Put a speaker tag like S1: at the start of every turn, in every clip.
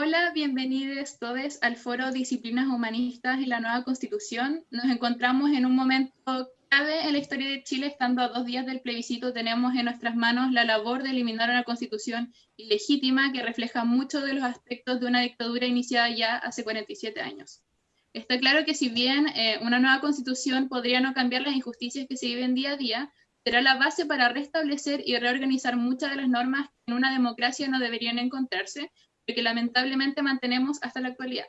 S1: Hola, bienvenidos todos al Foro Disciplinas Humanistas y la Nueva Constitución. Nos encontramos en un momento clave en la historia de Chile, estando a dos días del plebiscito, tenemos en nuestras manos la labor de eliminar una constitución ilegítima que refleja muchos de los aspectos de una dictadura iniciada ya hace 47 años. Está claro que si bien eh, una nueva constitución podría no cambiar las injusticias que se viven día a día, será la base para restablecer y reorganizar muchas de las normas que en una democracia no deberían encontrarse, que lamentablemente mantenemos hasta la actualidad.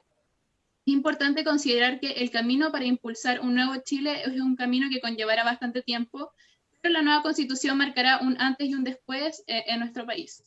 S1: Es importante considerar que el camino para impulsar un nuevo Chile es un camino que conllevará bastante tiempo, pero la nueva constitución marcará un antes y un después eh, en nuestro país.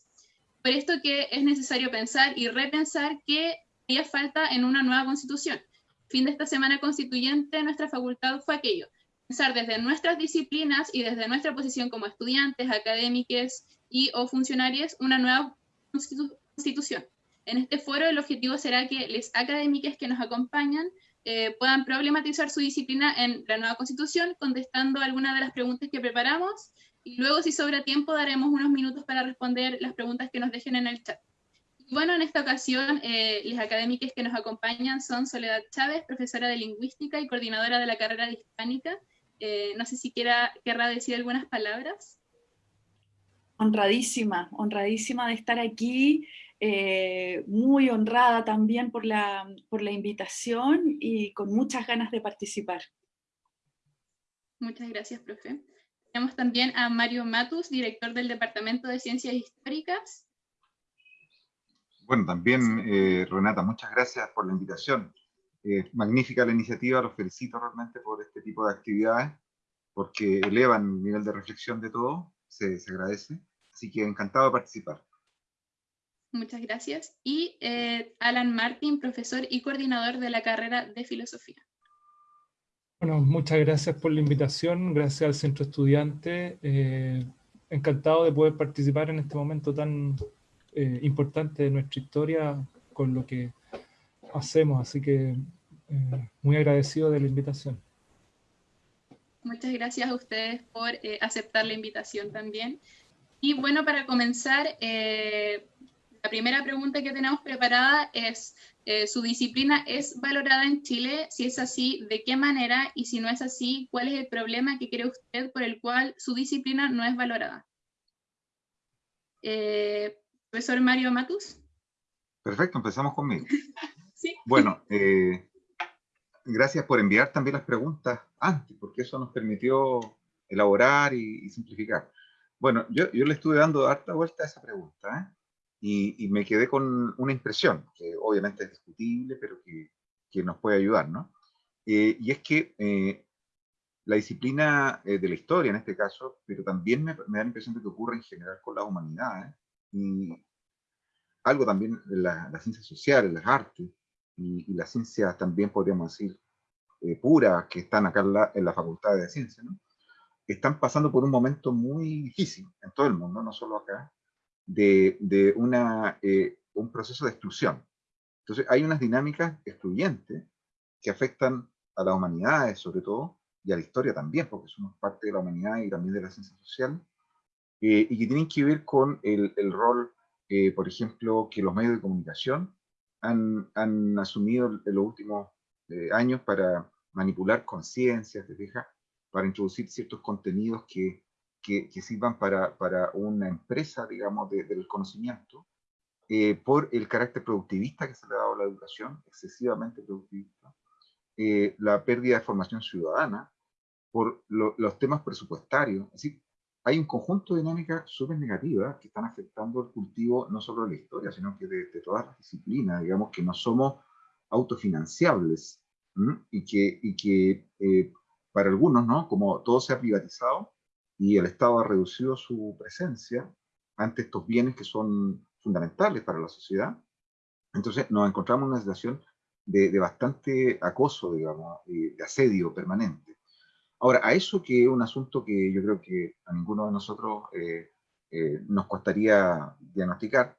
S1: Por esto que es necesario pensar y repensar qué haría falta en una nueva constitución. Fin de esta semana constituyente, nuestra facultad fue aquello, pensar desde nuestras disciplinas y desde nuestra posición como estudiantes, académicos y o funcionarios una nueva constitución. En este foro el objetivo será que los académicos que nos acompañan eh, puedan problematizar su disciplina en la nueva constitución, contestando algunas de las preguntas que preparamos, y luego si sobra tiempo daremos unos minutos para responder las preguntas que nos dejen en el chat. Y bueno, en esta ocasión, eh, los académicos que nos acompañan son Soledad Chávez, profesora de Lingüística y coordinadora de la carrera de Hispánica. Eh, no sé si quiera, querrá decir algunas palabras.
S2: Honradísima, honradísima de estar aquí. Eh, muy honrada también por la, por la invitación y con muchas ganas de participar.
S1: Muchas gracias, profe. Tenemos también a Mario Matus, director del Departamento de Ciencias Históricas.
S3: Bueno, también eh, Renata, muchas gracias por la invitación. magnífica la iniciativa, los felicito realmente por este tipo de actividades, porque elevan el nivel de reflexión de todo, se, se agradece. Así que encantado de participar.
S1: Muchas gracias. Y eh, Alan Martin, profesor y coordinador de la carrera de Filosofía.
S4: Bueno, muchas gracias por la invitación, gracias al Centro Estudiante. Eh, encantado de poder participar en este momento tan eh, importante de nuestra historia con lo que hacemos, así que muy agradecido de la invitación.
S1: Muchas gracias a ustedes por aceptar la invitación también. Y bueno, para comenzar, la primera pregunta que tenemos preparada es, eh, ¿su disciplina es valorada en Chile? Si es así, ¿de qué manera? Y si no es así, ¿cuál es el problema que cree usted por el cual su disciplina no es valorada? Eh, profesor Mario Matus.
S3: Perfecto, empezamos conmigo.
S1: sí.
S3: Bueno, eh, gracias por enviar también las preguntas antes, porque eso nos permitió elaborar y, simplificar. Bueno, yo, yo, le estuve dando harta vuelta a esa pregunta, y, me quedé con una impresión, que obviamente es discutible, pero que, que nos puede ayudar, ¿no? Eh, y es que eh, la disciplina eh, de la historia, en este caso, pero también me, da la impresión de que ocurre en general con las humanidades, y algo también de las ciencias sociales, las artes, y, las ciencias también podríamos decir puras, que están acá en la, en la Facultad de Ciencias, ¿no? están pasando por un momento muy difícil en todo el mundo, no solo acá, de, eh, un proceso de exclusión. Entonces hay unas dinámicas excluyentes que afectan a las humanidades sobre todo, y a la historia también, porque somos parte de la humanidad y también de la ciencia social, eh, y que tienen que ver con el, rol, eh, por ejemplo, que los medios de comunicación han, han asumido en los últimos años para manipular conciencias, para introducir ciertos contenidos que que, sirvan para, para, una empresa, digamos, del conocimiento, eh, por el carácter productivista que se le ha dado a la educación, excesivamente productivista, eh, la pérdida de formación ciudadana, por los temas presupuestarios. Es decir, hay un conjunto de dinámicas súper negativas que están afectando el cultivo no solo de la historia, sino que de, todas las disciplinas, digamos, que no somos autofinanciables y que, y que eh, para algunos, ¿no? Como todo se ha privatizado, y el Estado ha reducido su presencia ante estos bienes que son fundamentales para la sociedad. Entonces nos encontramos en una situación de, bastante acoso, digamos, de asedio permanente. Ahora, a eso que es un asunto que yo creo que a ninguno de nosotros eh, eh, nos costaría diagnosticar,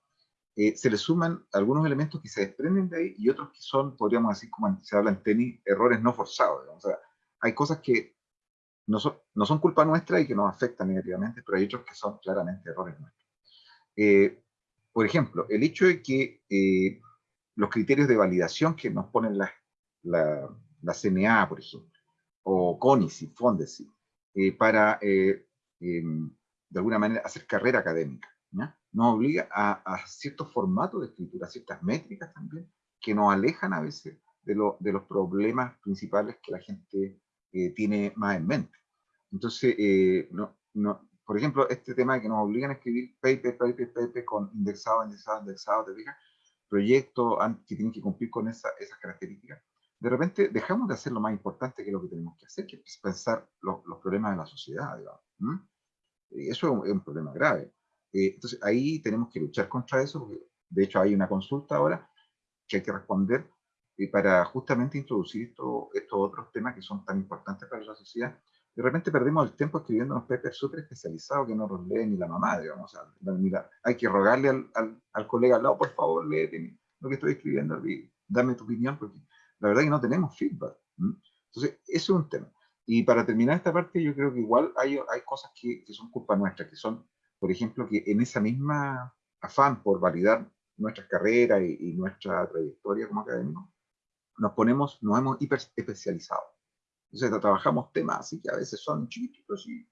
S3: eh, se le suman algunos elementos que se desprenden de ahí y otros que son, podríamos decir, como se habla en tenis, errores no forzados. O sea, hay cosas que no son, no son culpa nuestra y que nos afectan negativamente, pero hay otros que son claramente errores nuestros. Eh, por ejemplo, el hecho de que eh, los criterios de validación que nos ponen la, la, la CNA, por ejemplo, o CONICI, FONDESI, eh, para, eh, em, de alguna manera, hacer carrera académica. ¿ya? Nos obliga a, a, ciertos formatos de escritura, ciertas métricas también, que nos alejan a veces de, lo, de los problemas principales que la gente eh, tiene más en mente. Entonces, no, no, por ejemplo, este tema de que nos obligan a escribir paper, paper, paper, con indexado, indexado, indexado, te fijas, proyectos que tienen que cumplir con esa, esas características, de repente dejamos de hacer lo más importante que es lo que tenemos que hacer, que es pensar los, los problemas de la sociedad, digamos. Y eso es un, problema grave. Eh, entonces ahí tenemos que luchar contra eso, porque de hecho hay una consulta ahora que hay que responder eh, para justamente introducir esto, estos otros temas que son tan importantes para la sociedad. De repente perdemos el tiempo escribiendo unos papers súper especializados que no los lee ni la mamá, digamos. O sea, hay que rogarle al, al, colega al lado, por favor, léete lo que estoy escribiendo, dame tu opinión, porque la verdad es que no tenemos feedback. Entonces, ese es un tema. Y para terminar esta parte, yo creo que igual hay, hay cosas que, que son culpa nuestra, que son, por ejemplo, que en esa misma afán por validar nuestras carreras y, y nuestra trayectoria como académicos, nos ponemos, nos hemos hiper especializado. Entonces trabajamos temas así que a veces son chiquitos y,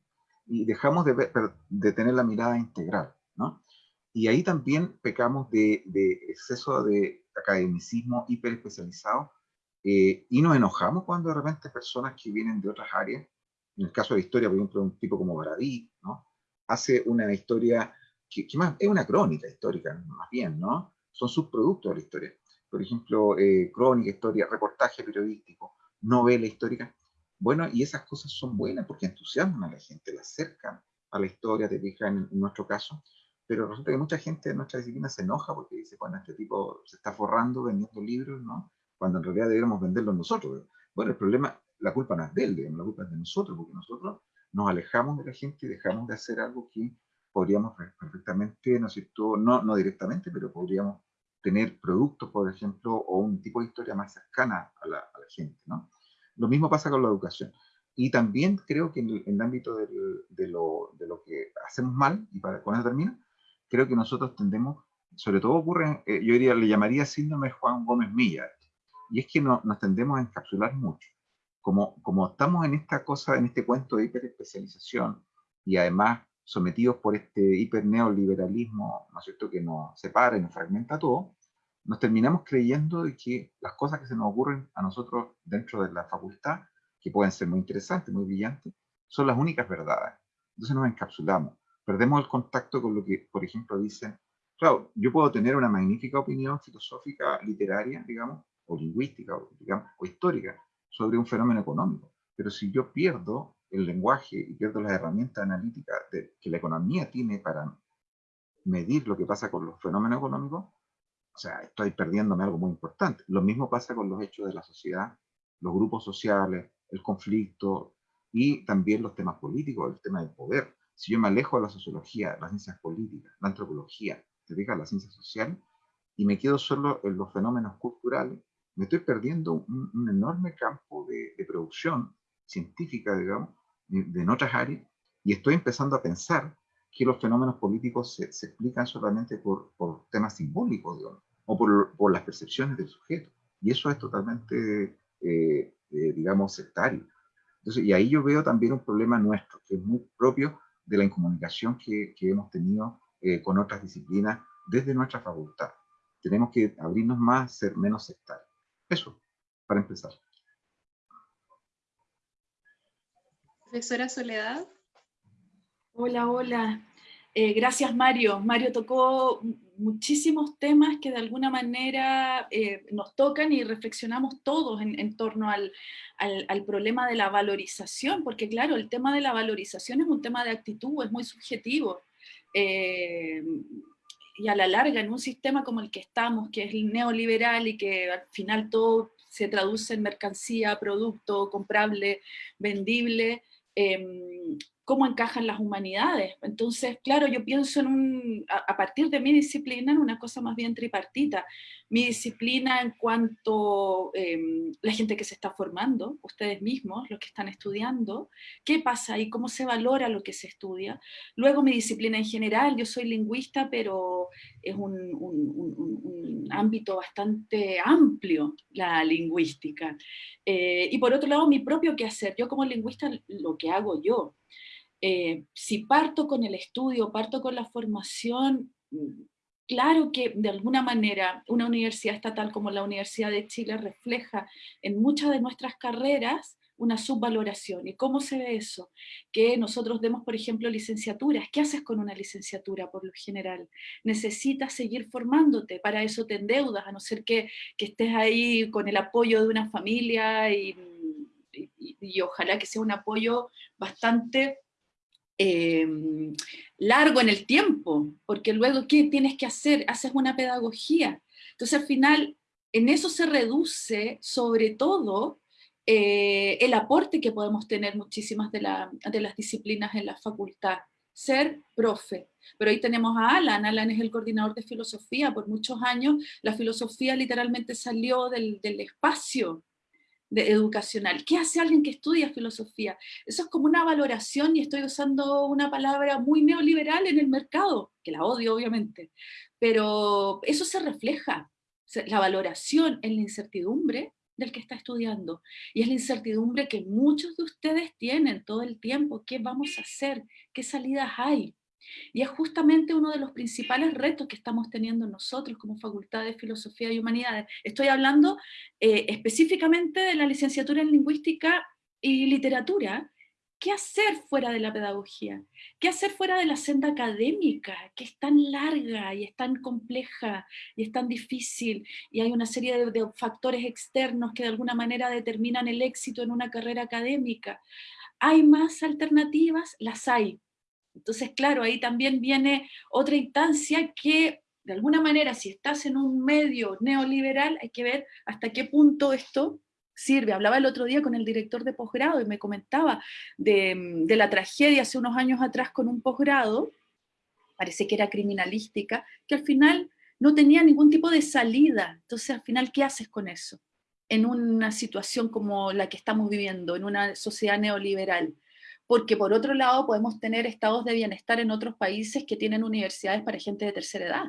S3: y dejamos de, ver, de tener la mirada integral, ¿no? Y ahí también pecamos de, de exceso de academicismo hiper especializado eh, y nos enojamos cuando de repente personas que vienen de otras áreas, en el caso de la historia, por ejemplo, un tipo como Baradí, ¿no? hace una historia que, que, más es una crónica histórica, más bien, ¿no? Son subproductos de la historia. Por ejemplo, eh, crónica, historia, reportaje periodístico, novela histórica. Bueno, y esas cosas son buenas porque entusiasman a la gente, la acercan a la historia, te fijas en, en nuestro caso, pero resulta que mucha gente de nuestra disciplina se enoja porque dice, bueno, este tipo se está forrando vendiendo libros, ¿no? cuando en realidad deberíamos venderlo nosotros. Bueno, el problema, la culpa no es de él, digamos, la culpa es de nosotros, porque nosotros nos alejamos de la gente y dejamos de hacer algo que podríamos perfectamente, ¿no? No, no directamente, pero podríamos tener productos, por ejemplo, o un tipo de historia más cercana a la, a la gente, ¿no? Lo mismo pasa con la educación. Y también creo que en el, en el ámbito del, de, lo, de, lo, que hacemos mal, y para, con eso termino, creo que nosotros tendemos, sobre todo ocurre, eh, yo diría, le llamaría síndrome Juan Gómez Milla, y es que no, nos tendemos a encapsular mucho. Como, como estamos en esta cosa, en este cuento de hiperespecialización, y además sometidos por este hiperneoliberalismo, ¿no es cierto?, que nos separa y nos fragmenta todo, nos terminamos creyendo de que las cosas que se nos ocurren a nosotros dentro de la facultad, que pueden ser muy interesantes, muy brillantes, son las únicas verdades. Entonces nos encapsulamos, perdemos el contacto con lo que, por ejemplo, dicen, claro, yo puedo tener una magnífica opinión filosófica, literaria, digamos, o lingüística o, digamos, o histórica sobre un fenómeno económico. Pero si yo pierdo el lenguaje y pierdo las herramientas analíticas de, que la economía tiene para medir lo que pasa con los fenómenos económicos, o sea, estoy perdiéndome algo muy importante. Lo mismo pasa con los hechos de la sociedad, los grupos sociales, el conflicto y también los temas políticos, el tema del poder. Si yo me alejo de la sociología, las ciencias políticas, la antropología, te diga la ciencia social, y me quedo solo en los fenómenos culturales, me estoy perdiendo un, un enorme campo de, de, producción científica, digamos, en otras áreas, y estoy empezando a pensar que los fenómenos políticos se, se explican solamente por, por, temas simbólicos, digamos, o por, por, las percepciones del sujeto. Y eso es totalmente, eh, eh, digamos, sectario. Entonces, y ahí yo veo también un problema nuestro, que es muy propio de la incomunicación que, que hemos tenido eh, con otras disciplinas desde nuestra facultad. Tenemos que abrirnos más, ser menos sectarios. Eso, para empezar.
S1: Profesora Soledad.
S2: Hola, hola. Eh, gracias, Mario. Mario tocó muchísimos temas que de alguna manera eh, nos tocan y reflexionamos todos en, torno al, problema de la valorización, porque claro, el tema de la valorización es un tema de actitud, es muy subjetivo. Eh, y a la larga en un sistema como el que estamos, que es neoliberal y que al final todo se traduce en mercancía, producto comprable, vendible, eh, cómo encajan las humanidades. Entonces, claro, yo pienso en un, a, partir de mi disciplina en una cosa más bien tripartita. Mi disciplina en cuanto a em, la gente que se está formando, ustedes mismos, los que están estudiando, qué pasa y cómo se valora lo que se estudia. Luego mi disciplina en general, yo soy lingüista, pero es un, un, ámbito bastante amplio, la lingüística. Eh, y por otro lado, mi propio quehacer. Yo como lingüista, lo que hago yo, eh, si parto con el estudio, parto con la formación, mm, claro que de alguna manera una universidad estatal como la Universidad de Chile refleja en muchas de nuestras carreras una subvaloración. ¿Y cómo se ve eso? Que nosotros demos, por ejemplo, licenciaturas. ¿Qué haces con una licenciatura por lo general? Necesitas seguir formándote, para eso te endeudas, a no ser que, que estés ahí con el apoyo de una familia y, y ojalá que sea un apoyo bastante Em, largo en el tiempo, porque luego, ¿qué tienes que hacer? Haces una pedagogía. Entonces al final, en eso se reduce sobre todo eh, el aporte que podemos tener muchísimas de, de las disciplinas en la facultad, ser profe. Pero ahí tenemos a Alan, Alan es el coordinador de filosofía, por muchos años la filosofía literalmente salió del, del espacio, educacional. ¿Qué hace alguien que estudia filosofía? Eso es como una valoración, y estoy usando una palabra muy neoliberal en el mercado, que la odio obviamente, pero eso se refleja, la valoración en la incertidumbre del que está estudiando, y es la incertidumbre que muchos de ustedes tienen todo el tiempo, ¿qué vamos a hacer? ¿Qué salidas hay? Y es justamente uno de los principales retos que estamos teniendo nosotros como Facultad de Filosofía y Humanidades. Estoy hablando eh, específicamente de la licenciatura en Lingüística y Literatura. ¿Qué hacer fuera de la pedagogía? ¿Qué hacer fuera de la senda académica, que es tan larga y es tan compleja y es tan difícil? Y hay una serie de, de factores externos que de alguna manera determinan el éxito en una carrera académica. ¿Hay más alternativas? Las hay, entonces, claro, ahí también viene otra instancia que, de alguna manera, si estás en un medio neoliberal, hay que ver hasta qué punto esto sirve. Hablaba el otro día con el director de posgrado y me comentaba de, la tragedia hace unos años atrás con un posgrado, parece que era criminalística, que al final no tenía ningún tipo de salida. Entonces, al final, ¿qué haces con eso? En una situación como la que estamos viviendo, en una sociedad neoliberal porque por otro lado podemos tener estados de bienestar en otros países que tienen universidades para gente de tercera edad.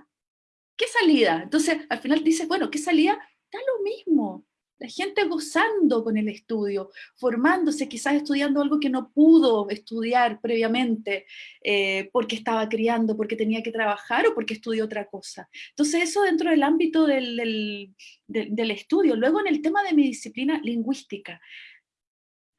S2: ¿Qué salida? Entonces, al final dices, bueno, ¿qué salida? Da lo mismo. La gente gozando con el estudio, formándose, quizás estudiando algo que no pudo estudiar previamente, eh, porque estaba criando, porque tenía que trabajar o porque estudió otra cosa. Entonces eso dentro del ámbito del, del estudio. Luego en el tema de mi disciplina lingüística,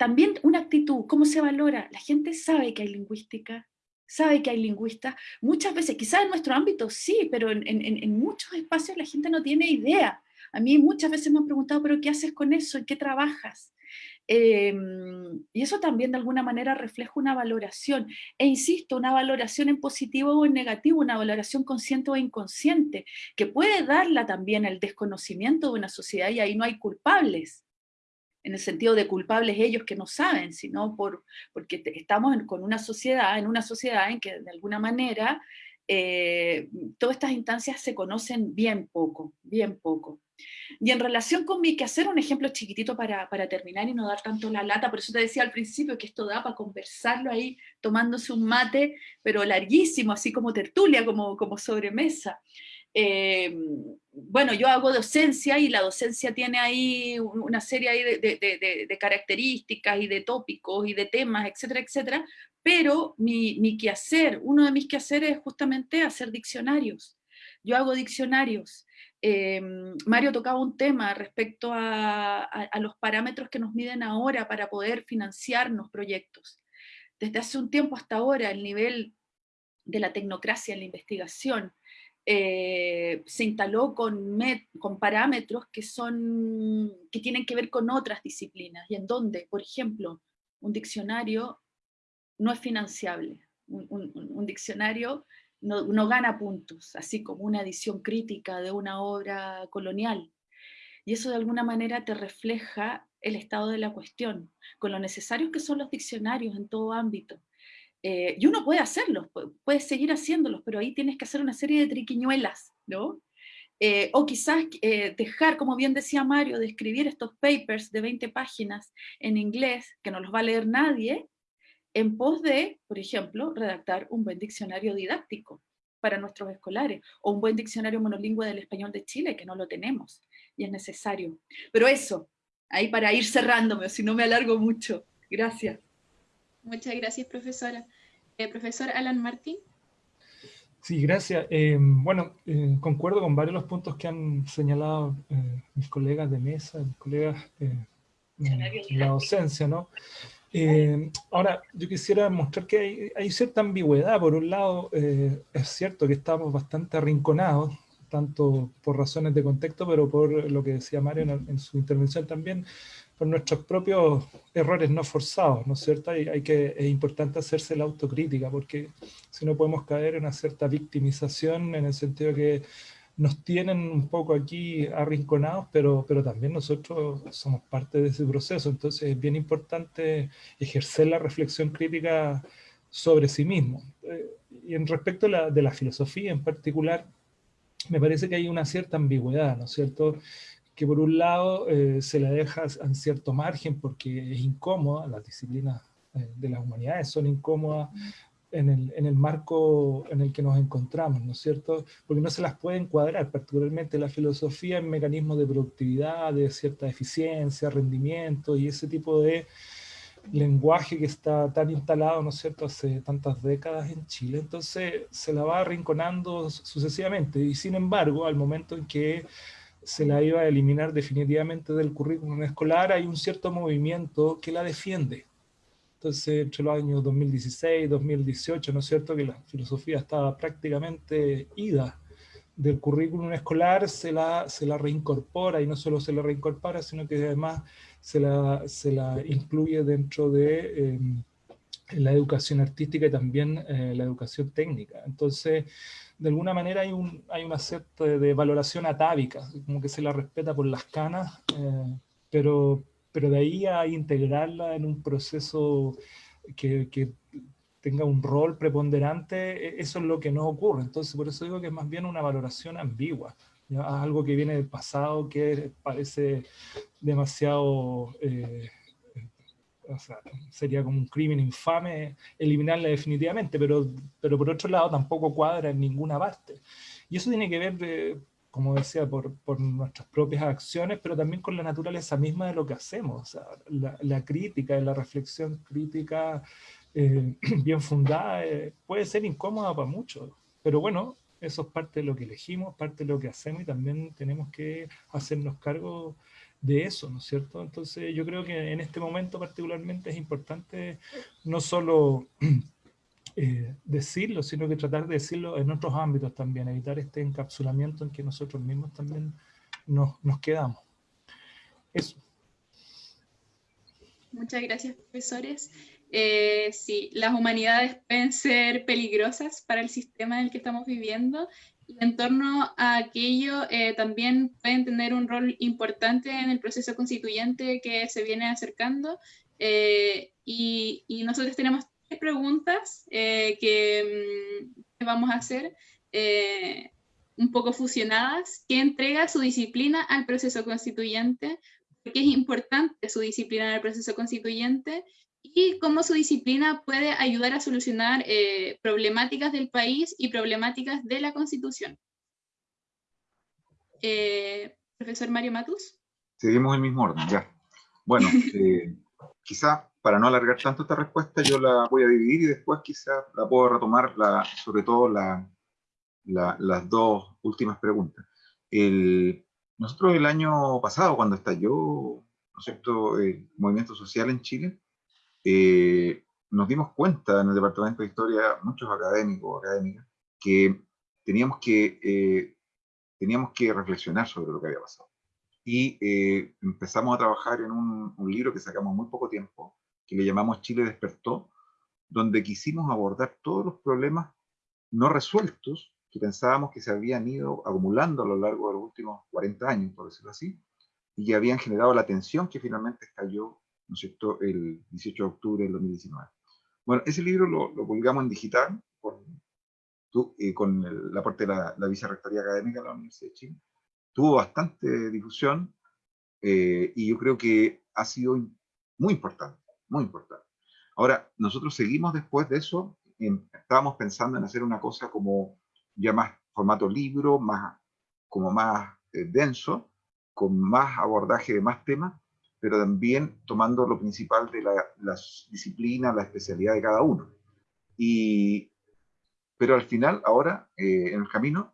S2: también una actitud, ¿cómo se valora? La gente sabe que hay lingüística, sabe que hay lingüistas, muchas veces, quizás en nuestro ámbito sí, pero en, muchos espacios la gente no tiene idea. A mí muchas veces me han preguntado, ¿pero qué haces con eso? ¿En qué trabajas? Em, y eso también de alguna manera refleja una valoración. E insisto, una valoración en positivo o en negativo, una valoración consciente o inconsciente, que puede darla también el desconocimiento de una sociedad y ahí no hay culpables en el sentido de culpables ellos que no saben, sino por, porque estamos con una sociedad, en una sociedad en que de alguna manera eh, todas estas instancias se conocen bien poco, bien poco. Y en relación con mi quehacer, un ejemplo chiquitito para, para, terminar y no dar tanto la lata, por eso te decía al principio que esto da para conversarlo ahí tomándose un mate, pero larguísimo, así como tertulia, como, como sobremesa. Eh, bueno, yo hago docencia y la docencia tiene ahí una serie de, características y de tópicos y de temas, etcétera, etcétera, pero mi, quehacer, uno de mis quehaceres es justamente hacer diccionarios. Yo hago diccionarios. Eh, Mario tocaba un tema respecto a, a los parámetros que nos miden ahora para poder financiarnos proyectos. Desde hace un tiempo hasta ahora, el nivel de la tecnocracia en la investigación, eh, se instaló con, con parámetros que, son, que tienen que ver con otras disciplinas, y en donde, por ejemplo, un diccionario no es financiable, un, diccionario no, no, gana puntos, así como una edición crítica de una obra colonial. Y eso de alguna manera te refleja el estado de la cuestión, con lo necesarios que son los diccionarios en todo ámbito. Eh, y uno puede hacerlos, puede seguir haciéndolos, pero ahí tienes que hacer una serie de triquiñuelas, ¿no? Eh, o quizás eh, dejar, como bien decía Mario, de escribir estos papers de 20 páginas en inglés, que no los va a leer nadie, en pos de, por ejemplo, redactar un buen diccionario didáctico para nuestros escolares, o un buen diccionario monolingüe del español de Chile, que no lo tenemos, y es necesario. Pero eso, ahí para ir cerrándome, si no me alargo mucho. Gracias.
S1: Muchas gracias, profesora. Eh, profesor Alan Martín.
S4: Sí, gracias. Eh, bueno, eh, concuerdo con varios de los puntos que han señalado mis colegas de mesa, mis colegas en la docencia, ¿no? ahora, yo quisiera mostrar que hay, hay, cierta ambigüedad. Por un lado, es cierto que estamos bastante arrinconados, tanto por razones de contexto, pero por lo que decía Mario en su intervención también, por nuestros propios errores no forzados, ¿no es cierto? Hay, que, es importante hacerse la autocrítica, porque si no podemos caer en una cierta victimización, en el sentido que nos tienen un poco aquí arrinconados, pero, pero también nosotros somos parte de ese proceso, entonces es bien importante ejercer la reflexión crítica sobre sí mismo. Eh, y en respecto a la, de la filosofía en particular, me parece que hay una cierta ambigüedad, ¿no es cierto?, que por un lado eh, se la deja en cierto margen porque es incómoda, las disciplinas eh, de las humanidades son incómodas en el, en el, marco en el que nos encontramos, ¿no es cierto? Porque no se las puede encuadrar, particularmente la filosofía en mecanismos de productividad, de cierta eficiencia, rendimiento y ese tipo de lenguaje que está tan instalado, ¿no es cierto?, hace tantas décadas en Chile, entonces se la va arrinconando sucesivamente y sin embargo, al momento en que se la iba a eliminar definitivamente del currículum escolar, hay un cierto movimiento que la defiende. Entonces, entre los años 2016 y 2018, ¿no es cierto?, que la filosofía estaba prácticamente ida del currículum escolar, se la, se la reincorpora, y no solo se la reincorpora, sino que además se la, se la incluye dentro de em, la educación artística y también eh, la educación técnica. Entonces, de alguna manera hay, un, hay una cierta de valoración atávica, como que se la respeta por las canas, eh, pero, pero de ahí a integrarla en un proceso que, que, tenga un rol preponderante, e, eso es lo que no ocurre. Entonces, por eso digo que es más bien una valoración ambigua, algo que viene del pasado, que parece demasiado... Eh, sería como un crimen infame eliminarla definitivamente, pero, pero por otro lado tampoco cuadra en ninguna parte. Y eso tiene que ver, eh, como decía, por, por, nuestras propias acciones, pero también con la naturaleza misma de lo que hacemos. la, la, crítica, la reflexión crítica eh, bien fundada eh, puede ser incómoda para muchos, pero bueno, eso es parte de lo que elegimos, parte de lo que hacemos y también tenemos que hacernos cargo de eso, ¿no es cierto? Entonces yo creo que en este momento particularmente es importante no solo eh, decirlo, sino que tratar de decirlo en otros ámbitos también, evitar este encapsulamiento en que nosotros mismos también nos, nos quedamos. Eso.
S1: Muchas gracias, profesores. Eh, sí, las humanidades pueden ser peligrosas para el sistema en el que estamos viviendo y en torno a aquello eh, también pueden tener un rol importante en el proceso constituyente que se viene acercando. Eh, y, nosotros tenemos tres preguntas eh, que, mm, que, vamos a hacer un poco fusionadas. ¿Qué entrega su disciplina al proceso constituyente? ¿Por qué es importante su disciplina en el proceso constituyente? Y cómo su disciplina puede ayudar a solucionar eh, problemáticas del país y problemáticas de la Constitución. Eh, profesor Mario Matus.
S3: Seguimos el mismo orden, ya. Bueno, eh, quizá para no alargar tanto esta respuesta, yo la voy a dividir y después quizá la puedo retomar, la, sobre todo la, las dos últimas preguntas. El, nosotros el año pasado, cuando estalló ¿no es cierto? el movimiento social en Chile, eh, nos dimos cuenta en el Departamento de Historia, muchos académicos, académicas, que teníamos que, eh, teníamos que reflexionar sobre lo que había pasado. Y eh, empezamos a trabajar en un, un, libro que sacamos muy poco tiempo, que le llamamos Chile despertó, donde quisimos abordar todos los problemas no resueltos que pensábamos que se habían ido acumulando a lo largo de los últimos 40 años, por decirlo así, y que habían generado la tensión que finalmente estalló ¿no es cierto?, el 18 de octubre del 2019. Bueno, ese libro lo, lo publicamos en digital con, eh, con el, aporte de la, la Vicerrectoría Académica de la Universidad de Chile. Tuvo bastante difusión eh, y yo creo que ha sido muy importante, muy importante. Ahora, nosotros seguimos después de eso, estábamos pensando en hacer una cosa como ya más formato libro, más, como más eh, denso, con más abordaje de más temas, pero también tomando lo principal de la, las disciplinas, la especialidad de cada uno. Y, pero al final, ahora, eh, en el camino,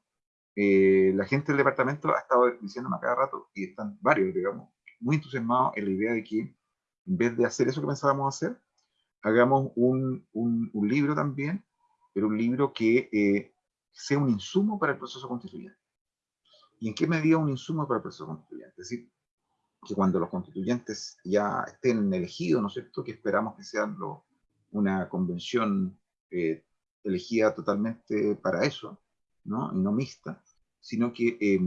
S3: eh, la gente del departamento ha estado diciéndome a cada rato, y están varios, digamos, muy entusiasmados en la idea de que en vez de hacer eso que pensábamos hacer, hagamos un, un, un libro también, pero un libro que eh, sea un insumo para el proceso constituyente. ¿Y en qué medida un insumo para el proceso constituyente? Es decir, que cuando los constituyentes ya estén elegidos, ¿no es cierto?, que esperamos que sean lo, una convención eh, elegida totalmente para eso, ¿no? Y no mixta, sino que, eh,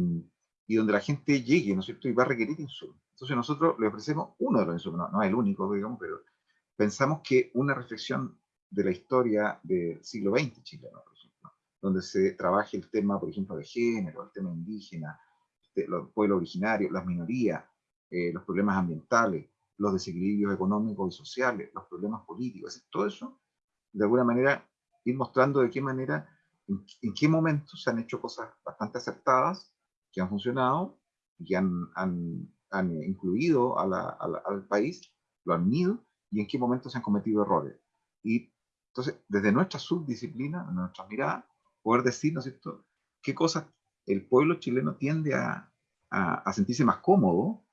S3: y donde la gente llegue, ¿no es cierto?, y va a requerir insumos. Entonces nosotros le ofrecemos uno de los insumos, no, no es el único, digamos, pero pensamos que una reflexión de la historia del siglo XX chileno, por ejemplo, donde se trabaje el tema, por ejemplo, de género, el tema indígena, este, los pueblos originarios, las minorías, eh, los problemas ambientales, los desequilibrios económicos y sociales, los problemas políticos, todo eso, de alguna manera, ir mostrando de qué manera, en, qué momento se han hecho cosas bastante acertadas, que han funcionado, y que han, han, han incluido a la, al país, lo han unido, y en qué momento se han cometido errores. Y entonces, desde nuestra subdisciplina, nuestra mirada, poder decir, ¿no es cierto?, qué cosas el pueblo chileno tiende a, a, sentirse más cómodo,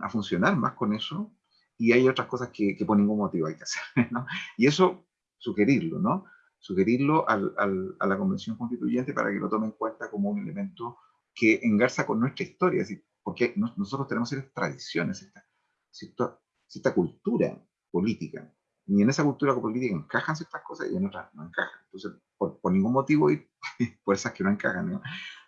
S3: a funcionar más con eso, y hay otras cosas que, que por ningún motivo hay que hacer, ¿no? Y eso, sugerirlo, ¿no? Sugerirlo al, al, a la Convención Constituyente para que lo tome en cuenta como un elemento que engarza con nuestra historia, es decir, porque nosotros tenemos ciertas tradiciones, esta, cierta, cierta cultura política. Y en esa cultura política encajan ciertas cosas y en otras no encajan. Entonces, por, por ningún motivo y por esas que no encajan.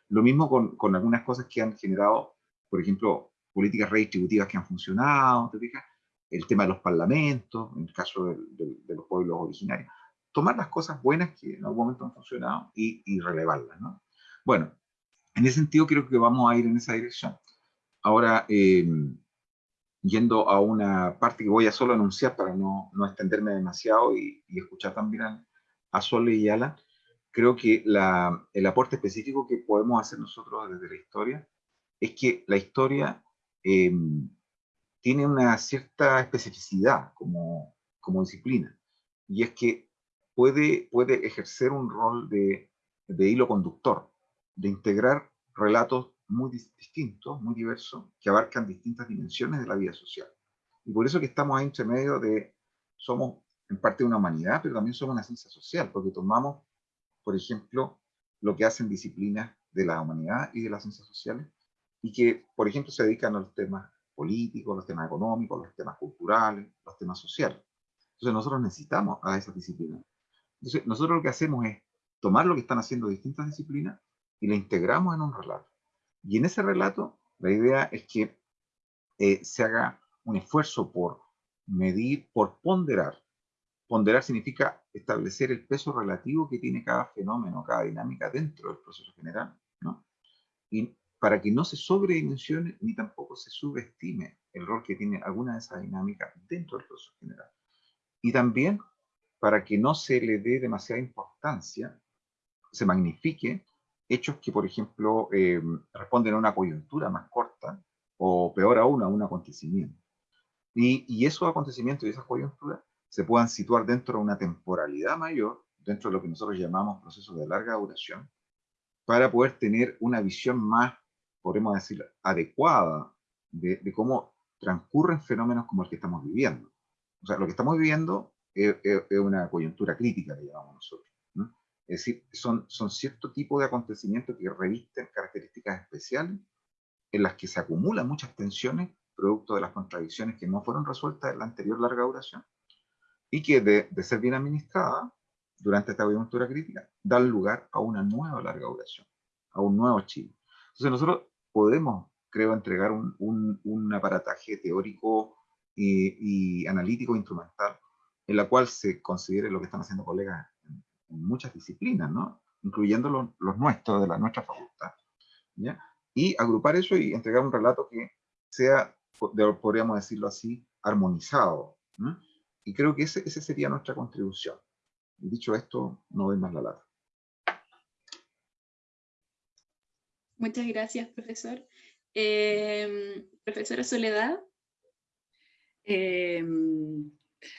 S3: Lo mismo con, con, algunas cosas que han generado, por ejemplo, políticas redistributivas que han funcionado, ¿te fijas? El tema de los parlamentos, en el caso de, de, de los pueblos originarios. Tomar las cosas buenas que en algún momento han funcionado y, y relevarlas, ¿no? Bueno, en ese sentido creo que vamos a ir en esa dirección. Ahora, eh, yendo a una parte que voy a solo anunciar para no, no extenderme demasiado y, y escuchar también a, a Sole y Ala, creo que la, el aporte específico que podemos hacer nosotros desde la historia es que la historia eh, tiene una cierta especificidad como, como disciplina, y es que puede, puede ejercer un rol de, de hilo conductor, de integrar relatos muy distintos, muy diversos, que abarcan distintas dimensiones de la vida social. Y por eso que estamos ahí entre medio de, somos en parte una humanidad, pero también somos una ciencia social, porque tomamos, por ejemplo, lo que hacen disciplinas de la humanidad y de las ciencias sociales, y que, por ejemplo, se dedican a los temas políticos, los temas económicos, los temas culturales, los temas sociales. Entonces nosotros necesitamos a esas disciplinas. Entonces nosotros lo que hacemos es tomar lo que están haciendo distintas disciplinas y la integramos en un relato. Y en ese relato, la idea es que eh, se haga un esfuerzo por medir, por ponderar. Ponderar significa establecer el peso relativo que tiene cada fenómeno, cada dinámica dentro del proceso general, ¿no? Y para que no se sobredimensione ni tampoco se subestime el rol que tiene alguna de esas dinámicas dentro del proceso general. Y también para que no se le dé demasiada importancia, se magnifique hechos que, por ejemplo, eh, responden a una coyuntura más corta, o peor aún, a un acontecimiento. Y, y esos acontecimientos y esas coyunturas se puedan situar dentro de una temporalidad mayor, dentro de lo que nosotros llamamos procesos de larga duración, para poder tener una visión más, podemos decir, adecuada de, de cómo transcurren fenómenos como el que estamos viviendo. O sea, lo que estamos viviendo es, es, es una coyuntura crítica, le llamamos nosotros. Es decir, son, son cierto tipo de acontecimientos que revisten características especiales en las que se acumulan muchas tensiones producto de las contradicciones que no fueron resueltas en la anterior larga duración y que de, de ser bien administrada durante esta coyuntura crítica dan lugar a una nueva larga duración, a un nuevo Chile. Entonces nosotros podemos, creo, entregar un, un, un aparataje teórico y, y analítico instrumental en la cual se considere lo que están haciendo colegas en, muchas disciplinas, ¿no? incluyendo los, nuestros, de la nuestra facultad. ¿ya? Y agrupar eso y entregar un relato que sea, podríamos decirlo así, armonizado. Y creo que esa ese sería nuestra contribución. Dicho esto, no doy más la lata.
S1: Muchas gracias, profesor. Eh, profesora Soledad.
S2: Em,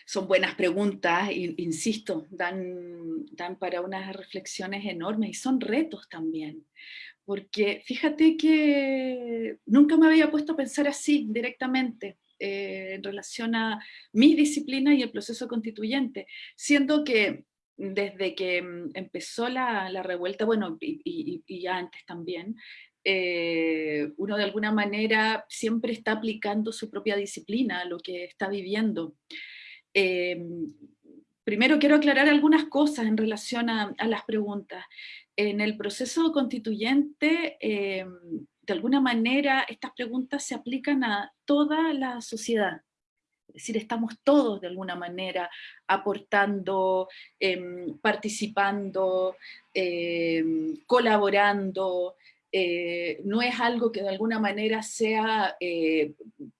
S2: son buenas preguntas, insisto, dan, dan para unas reflexiones enormes y son retos también. Porque fíjate que nunca me había puesto a pensar así directamente eh, en relación a mi disciplina y el proceso constituyente, siendo que desde que mm, empezó la, revuelta, bueno, y, antes también, eh, uno de alguna manera siempre está aplicando su propia disciplina a lo que está viviendo. Eh, primero quiero aclarar algunas cosas en relación a, las preguntas. En el proceso constituyente, eh, de alguna manera, estas preguntas se aplican a toda la sociedad. Es decir, estamos todos de alguna manera aportando, em, participando, em, colaborando, eh, no es algo que de alguna manera sea, eh,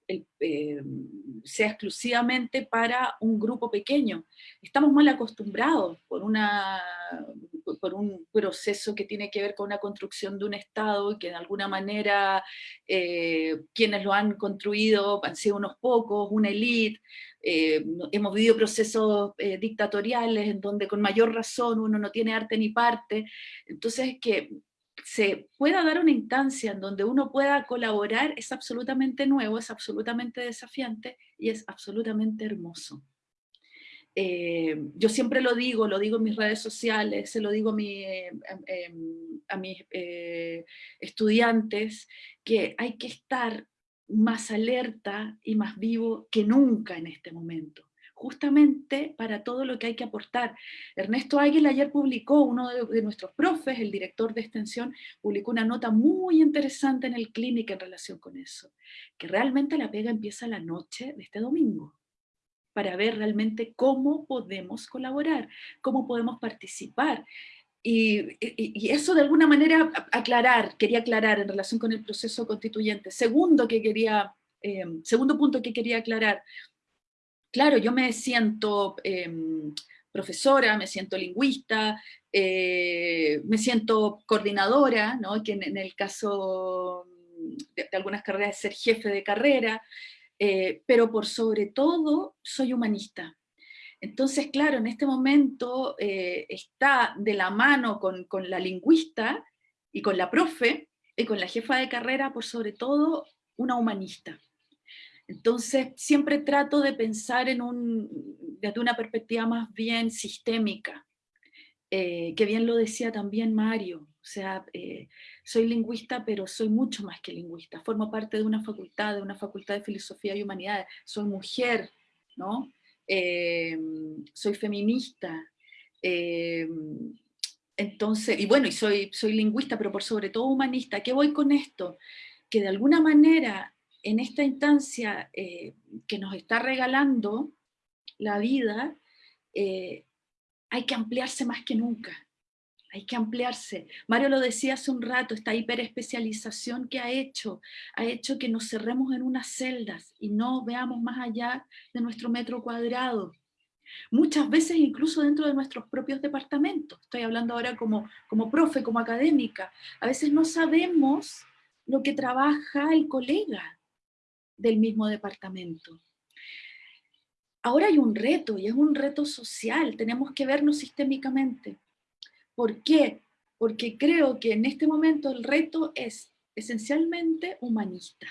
S2: eh, sea exclusivamente para un grupo pequeño. Estamos mal acostumbrados por, una, por un proceso que tiene que ver con una construcción de un Estado que de alguna manera quienes lo han construido han sido unos pocos, una élite, hemos vivido procesos dictatoriales en donde con mayor razón uno no tiene arte ni parte, entonces que se pueda dar una instancia en donde uno pueda colaborar es absolutamente nuevo, es absolutamente desafiante y es absolutamente hermoso. Eh, yo siempre lo digo, lo digo en mis redes sociales, se lo digo a, em, em, a mis eh, estudiantes, que hay que estar más alerta y más vivo que nunca en este momento justamente para todo lo que hay que aportar. Ernesto Águila ayer publicó, uno de, nuestros profes, el director de extensión, publicó una nota muy interesante en el clínico en relación con eso, que realmente la pega empieza la noche de este domingo, para ver realmente cómo podemos colaborar, cómo podemos participar. Y, eso de alguna manera aclarar, quería aclarar en relación con el proceso constituyente. Segundo, que quería, eh, segundo punto que quería aclarar, claro, yo me siento em, profesora, me siento lingüista, eh, me siento coordinadora, ¿no? que en, el caso de, algunas carreras es ser jefe de carrera, eh, pero por sobre todo soy humanista. Entonces, claro, en este momento eh, está de la mano con, con la lingüista y con la profe, y con la jefa de carrera, por sobre todo, una humanista. Entonces, siempre trato de pensar en un, desde una perspectiva más bien sistémica, eh, que bien lo decía también Mario, o sea, eh, soy lingüista, pero soy mucho más que lingüista, formo parte de una facultad, de una facultad de filosofía y humanidades, soy mujer, ¿no? Eh, soy feminista, entonces, y bueno, y soy, soy lingüista, pero por sobre todo humanista, ¿qué voy con esto? Que de alguna manera en esta instancia eh, que nos está regalando la vida, eh, hay que ampliarse más que nunca. Hay que ampliarse. Mario lo decía hace un rato, esta hiperespecialización que ha hecho, ha hecho que nos cerremos en unas celdas y no veamos más allá de nuestro metro cuadrado. Muchas veces incluso dentro de nuestros propios departamentos. Estoy hablando ahora como, como profe, como académica. A veces no sabemos lo que trabaja el colega del mismo departamento. Ahora hay un reto, y es un reto social, tenemos que vernos sistémicamente. ¿Por qué? Porque creo que en este momento el reto es esencialmente humanista.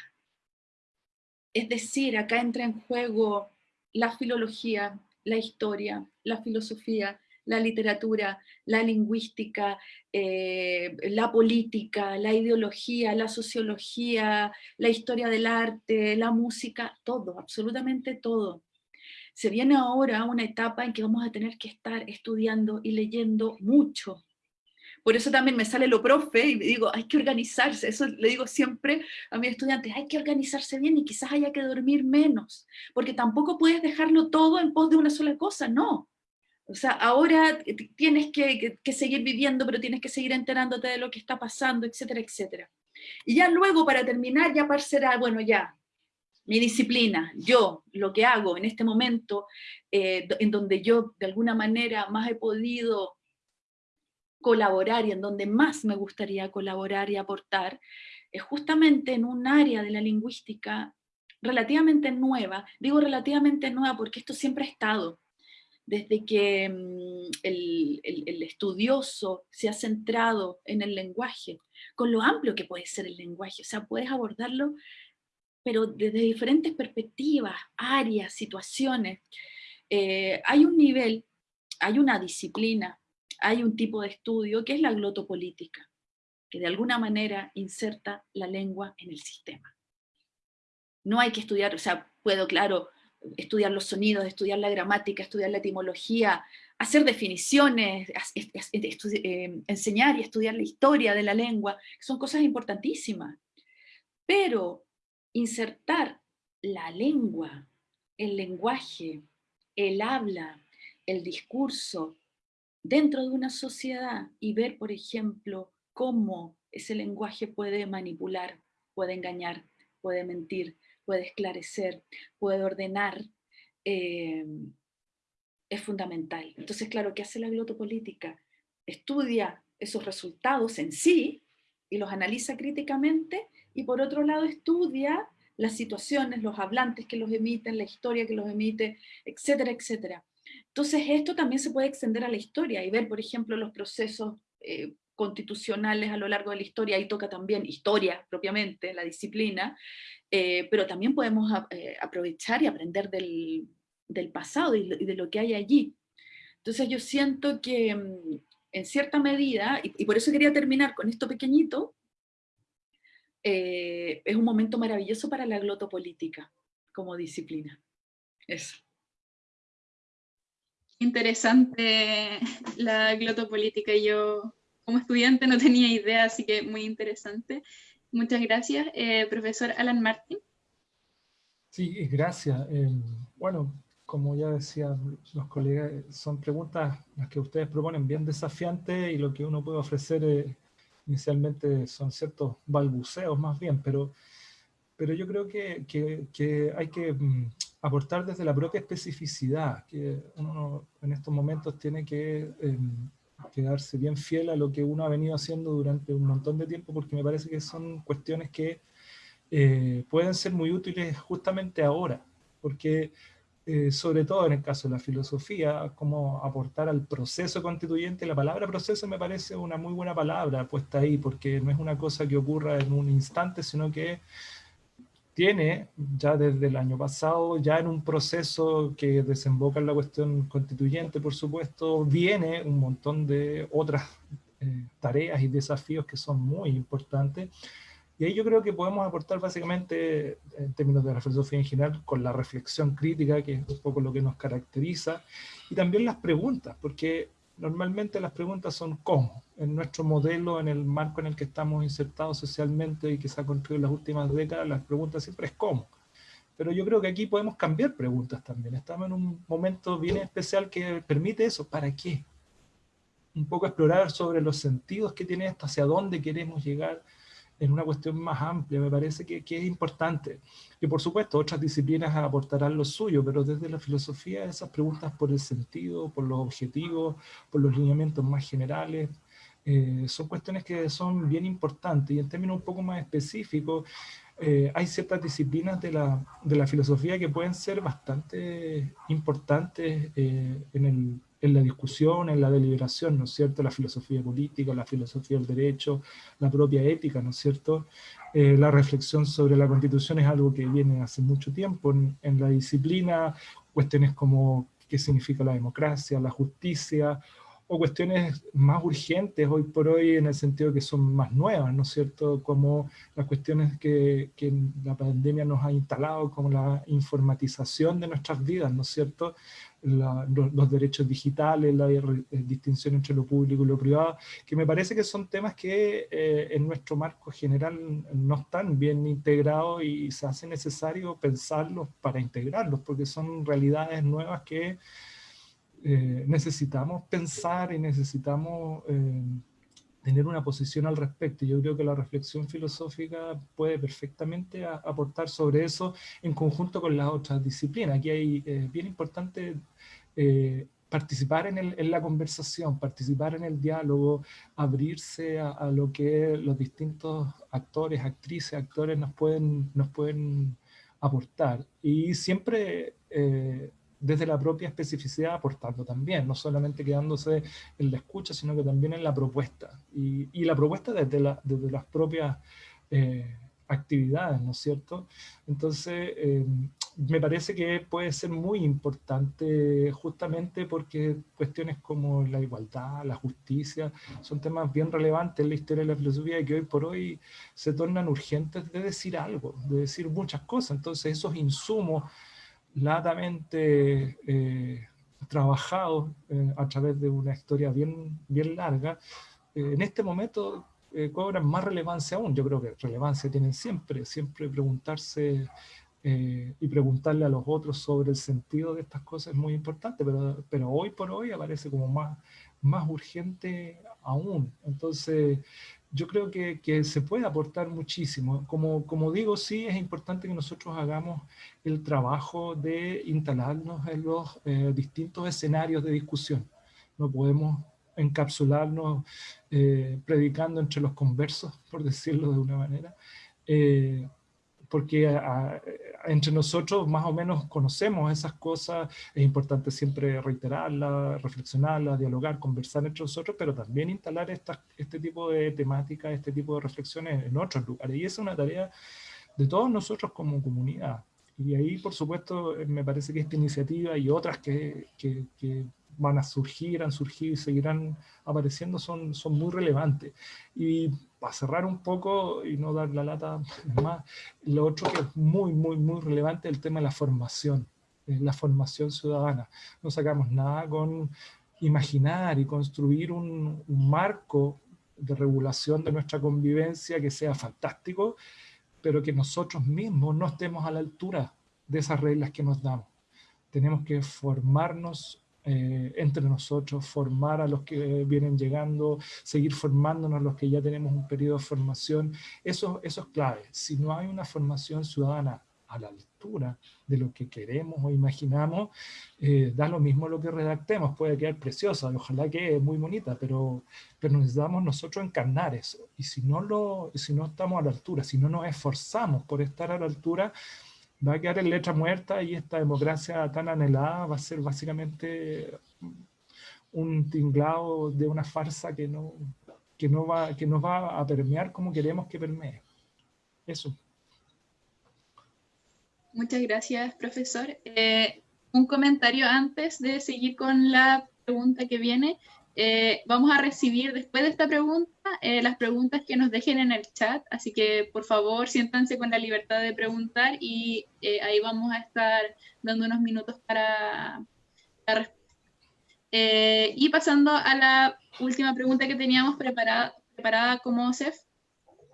S2: Es decir, acá entra en juego la filología, la historia, la filosofía, la literatura, la lingüística, eh, la política, la ideología, la sociología, la historia del arte, la música, todo, absolutamente todo. Se viene ahora una etapa en que vamos a tener que estar estudiando y leyendo mucho, Por eso también me sale lo profe y digo, hay que organizarse. Eso le digo siempre a mis estudiantes, hay que organizarse bien y quizás haya que dormir menos, porque tampoco puedes dejarlo todo en pos de una sola cosa, no. O sea, ahora tienes que, seguir viviendo, pero tienes que seguir enterándote de lo que está pasando, etcétera, etcétera. Y ya luego, para terminar, ya será, bueno, ya, mi disciplina, yo, lo que hago en este momento, eh, en donde yo de alguna manera más he podido colaborar y en donde más me gustaría colaborar y aportar, es justamente en un área de la lingüística relativamente nueva. Digo relativamente nueva porque esto siempre ha estado. Desde que mm, el, el, estudioso se ha centrado en el lenguaje, con lo amplio que puede ser el lenguaje, o sea, puedes abordarlo, pero desde diferentes perspectivas, áreas, situaciones. Eh, hay un nivel, hay una disciplina hay un tipo de estudio que es la glotopolítica, que de alguna manera inserta la lengua en el sistema. No hay que estudiar, o sea, puedo, claro, estudiar los sonidos, estudiar la gramática, estudiar la etimología, hacer definiciones, eh, enseñar y estudiar la historia de la lengua, son cosas importantísimas. Pero insertar la lengua, el lenguaje, el habla, el discurso, dentro de una sociedad y ver, por ejemplo, cómo ese lenguaje puede manipular, puede engañar, puede mentir, puede esclarecer, puede ordenar, eh, es fundamental. Entonces, claro, ¿qué hace la glotopolítica? Estudia esos resultados en sí y los analiza críticamente y por otro lado estudia las situaciones, los hablantes que los emiten, la historia que los emite, etcétera, etcétera. Entonces esto también se puede extender a la historia y ver, por ejemplo, los procesos eh, constitucionales a lo largo de la historia, ahí toca también historia propiamente, la disciplina, eh, pero también podemos eh, aprovechar y aprender del, pasado y, de lo que hay allí. Entonces yo siento que mm, en cierta medida, y, por eso quería terminar con esto pequeñito, es un momento maravilloso para la glotopolítica como disciplina. Eso
S1: interesante la glotopolítica. Yo como estudiante no tenía idea, así que muy interesante. Muchas gracias. Eh, profesor Alan Martin.
S4: Sí, gracias. Em, bueno, como ya decían los colegas, son preguntas las que ustedes proponen bien desafiantes y lo que uno puede ofrecer eh, inicialmente son ciertos balbuceos más bien, pero, pero yo creo que, que, que hay que mm, aportar desde la propia especificidad, que uno en estos momentos tiene que em, quedarse bien fiel a lo que uno ha venido haciendo durante un montón de tiempo, porque me parece que son cuestiones que eh, pueden ser muy útiles justamente ahora, porque eh, sobre todo en el caso de la filosofía, como aportar al proceso constituyente, la palabra proceso me parece una muy buena palabra puesta ahí, porque no es una cosa que ocurra en un instante, sino que tiene ya desde el año pasado, ya en un proceso que desemboca en la cuestión constituyente, por supuesto, viene un montón de otras eh, tareas y desafíos que son muy importantes. Y ahí yo creo que podemos aportar básicamente, en términos de la filosofía en general, con la reflexión crítica, que es un poco lo que nos caracteriza, y también las preguntas, porque normalmente las preguntas son ¿cómo? En nuestro modelo, en el marco en el que estamos insertados socialmente y que se ha construido en las últimas décadas, las preguntas siempre es ¿cómo? Pero yo creo que aquí podemos cambiar preguntas también. Estamos en un momento bien especial que permite eso. ¿Para qué? Un poco explorar sobre los sentidos que tiene esto, hacia dónde queremos llegar, en una cuestión más amplia, me parece que, que, es importante. Y por supuesto, otras disciplinas aportarán lo suyo, pero desde la filosofía esas preguntas por el sentido, por los objetivos, por los lineamientos más generales, eh, son cuestiones que son bien importantes. Y en términos un poco más específicos, eh, hay ciertas disciplinas de la, de la, filosofía que pueden ser bastante importantes eh, en el en la discusión, en la deliberación, ¿no es cierto? La filosofía política, la filosofía del derecho, la propia ética, ¿no es cierto? Eh, la reflexión sobre la constitución es algo que viene hace mucho tiempo en, en, la disciplina, cuestiones como qué significa la democracia, la justicia, o cuestiones más urgentes hoy por hoy en el sentido que son más nuevas, ¿no es cierto? Como las cuestiones que, que, la pandemia nos ha instalado, como la informatización de nuestras vidas, ¿no es cierto? Los, derechos digitales, la, distinción entre lo público y lo privado, que me parece que son temas que eh, en nuestro marco general no están bien integrados y se hace necesario pensarlos para integrarlos, porque son realidades nuevas que eh, necesitamos pensar y necesitamos eh, tener una posición al respecto. Yo creo que la reflexión filosófica puede perfectamente aportar sobre eso en conjunto con las otras disciplinas. Aquí hay eh, bien importante participar en, el, la conversación, participar en el diálogo, abrirse a, lo que los distintos actores, actrices, actores nos pueden, nos pueden aportar. Y siempre desde la propia especificidad aportando también, no solamente quedándose en la escucha, sino que también en la propuesta. Y, y la propuesta desde, la, desde las propias eh, actividades, ¿no es cierto? Entonces, eh, me parece que puede ser muy importante justamente porque cuestiones como la igualdad, la justicia, son temas bien relevantes en la historia de la filosofía y que hoy por hoy se tornan urgentes de decir algo, de decir muchas cosas. Entonces, esos insumos latamente eh, trabajado eh, a través de una historia bien, bien larga, eh, en este momento cobran más relevancia aún. Yo creo que relevancia tienen siempre, siempre preguntarse y preguntarle a los otros sobre el sentido de estas cosas es muy importante, pero, pero hoy por hoy aparece como más, más urgente aún. Entonces, yo creo que, que, se puede aportar muchísimo. Como, como digo, sí es importante que nosotros hagamos el trabajo de instalarnos en los eh, distintos escenarios de discusión. No podemos encapsularnos eh, predicando entre los conversos, por decirlo de una manera, eh, porque entre nosotros más o menos conocemos esas cosas, es importante siempre reiterarlas, reflexionarlas, dialogar, conversar entre nosotros, pero también instalar este tipo de temáticas, este tipo de reflexiones en otros lugares. Y esa es una tarea de todos nosotros como comunidad. Y ahí, por supuesto, me parece que esta iniciativa y otras que, que, que van a surgir, han surgido y seguirán apareciendo son, son muy relevantes. Y para cerrar un poco y no dar la lata más, lo otro que es muy, muy, muy relevante es el tema de la formación, la formación ciudadana. No sacamos nada con imaginar y construir un, un marco de regulación de nuestra convivencia que sea fantástico, pero que nosotros mismos no estemos a la altura de esas reglas que nos damos. Tenemos que formarnos eh, entre nosotros, formar a los que vienen llegando, seguir formándonos los que ya tenemos un periodo de formación. Eso, eso es clave. Si no hay una formación ciudadana a la altura de lo que queremos o imaginamos, eh, da lo mismo lo que redactemos, puede quedar preciosa, ojalá que muy bonita, pero, pero necesitamos nosotros encarnar eso. Y si no, lo, si no estamos a la altura, si no nos esforzamos por estar a la altura, va a quedar en letra muerta y esta democracia tan anhelada va a ser básicamente un tinglado de una farsa que no, que no, va, que nos va a permear como queremos que permee. Eso.
S1: Muchas gracias, profesor. Eh, un comentario antes de seguir con la pregunta que viene. Eh, vamos a recibir después de esta pregunta eh, las preguntas que nos dejen en el chat, así que por favor siéntanse con la libertad de preguntar y eh, ahí vamos a estar dando unos minutos para la respuesta. y pasando a la última pregunta que teníamos preparada, preparada como CEF,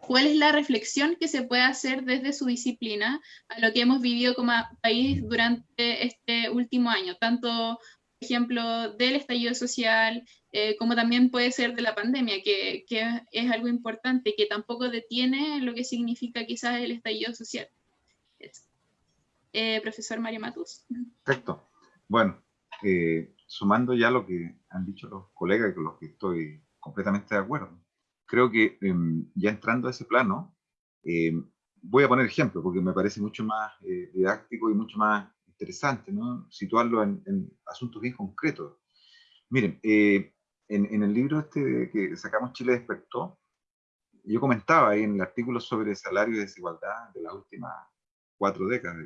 S1: ¿cuál es la reflexión que se puede hacer desde su disciplina a lo que hemos vivido como país durante este último año, tanto ejemplo, del estallido social, eh, como también puede ser de la pandemia, que, que, es algo importante, que tampoco detiene lo que significa quizás el estallido social. Eh, profesor Mario Matus.
S3: Perfecto. Bueno, eh, sumando ya lo que han dicho los colegas con los que estoy completamente de acuerdo, creo que em, ya entrando a ese plano, em, voy a poner ejemplo porque me parece mucho más didáctico y mucho más interesante. Situarlo en, asuntos bien concretos. Miren, eh, en, el libro este que sacamos Chile despertó, yo comentaba ahí en el artículo sobre salario y desigualdad de las últimas cuatro décadas,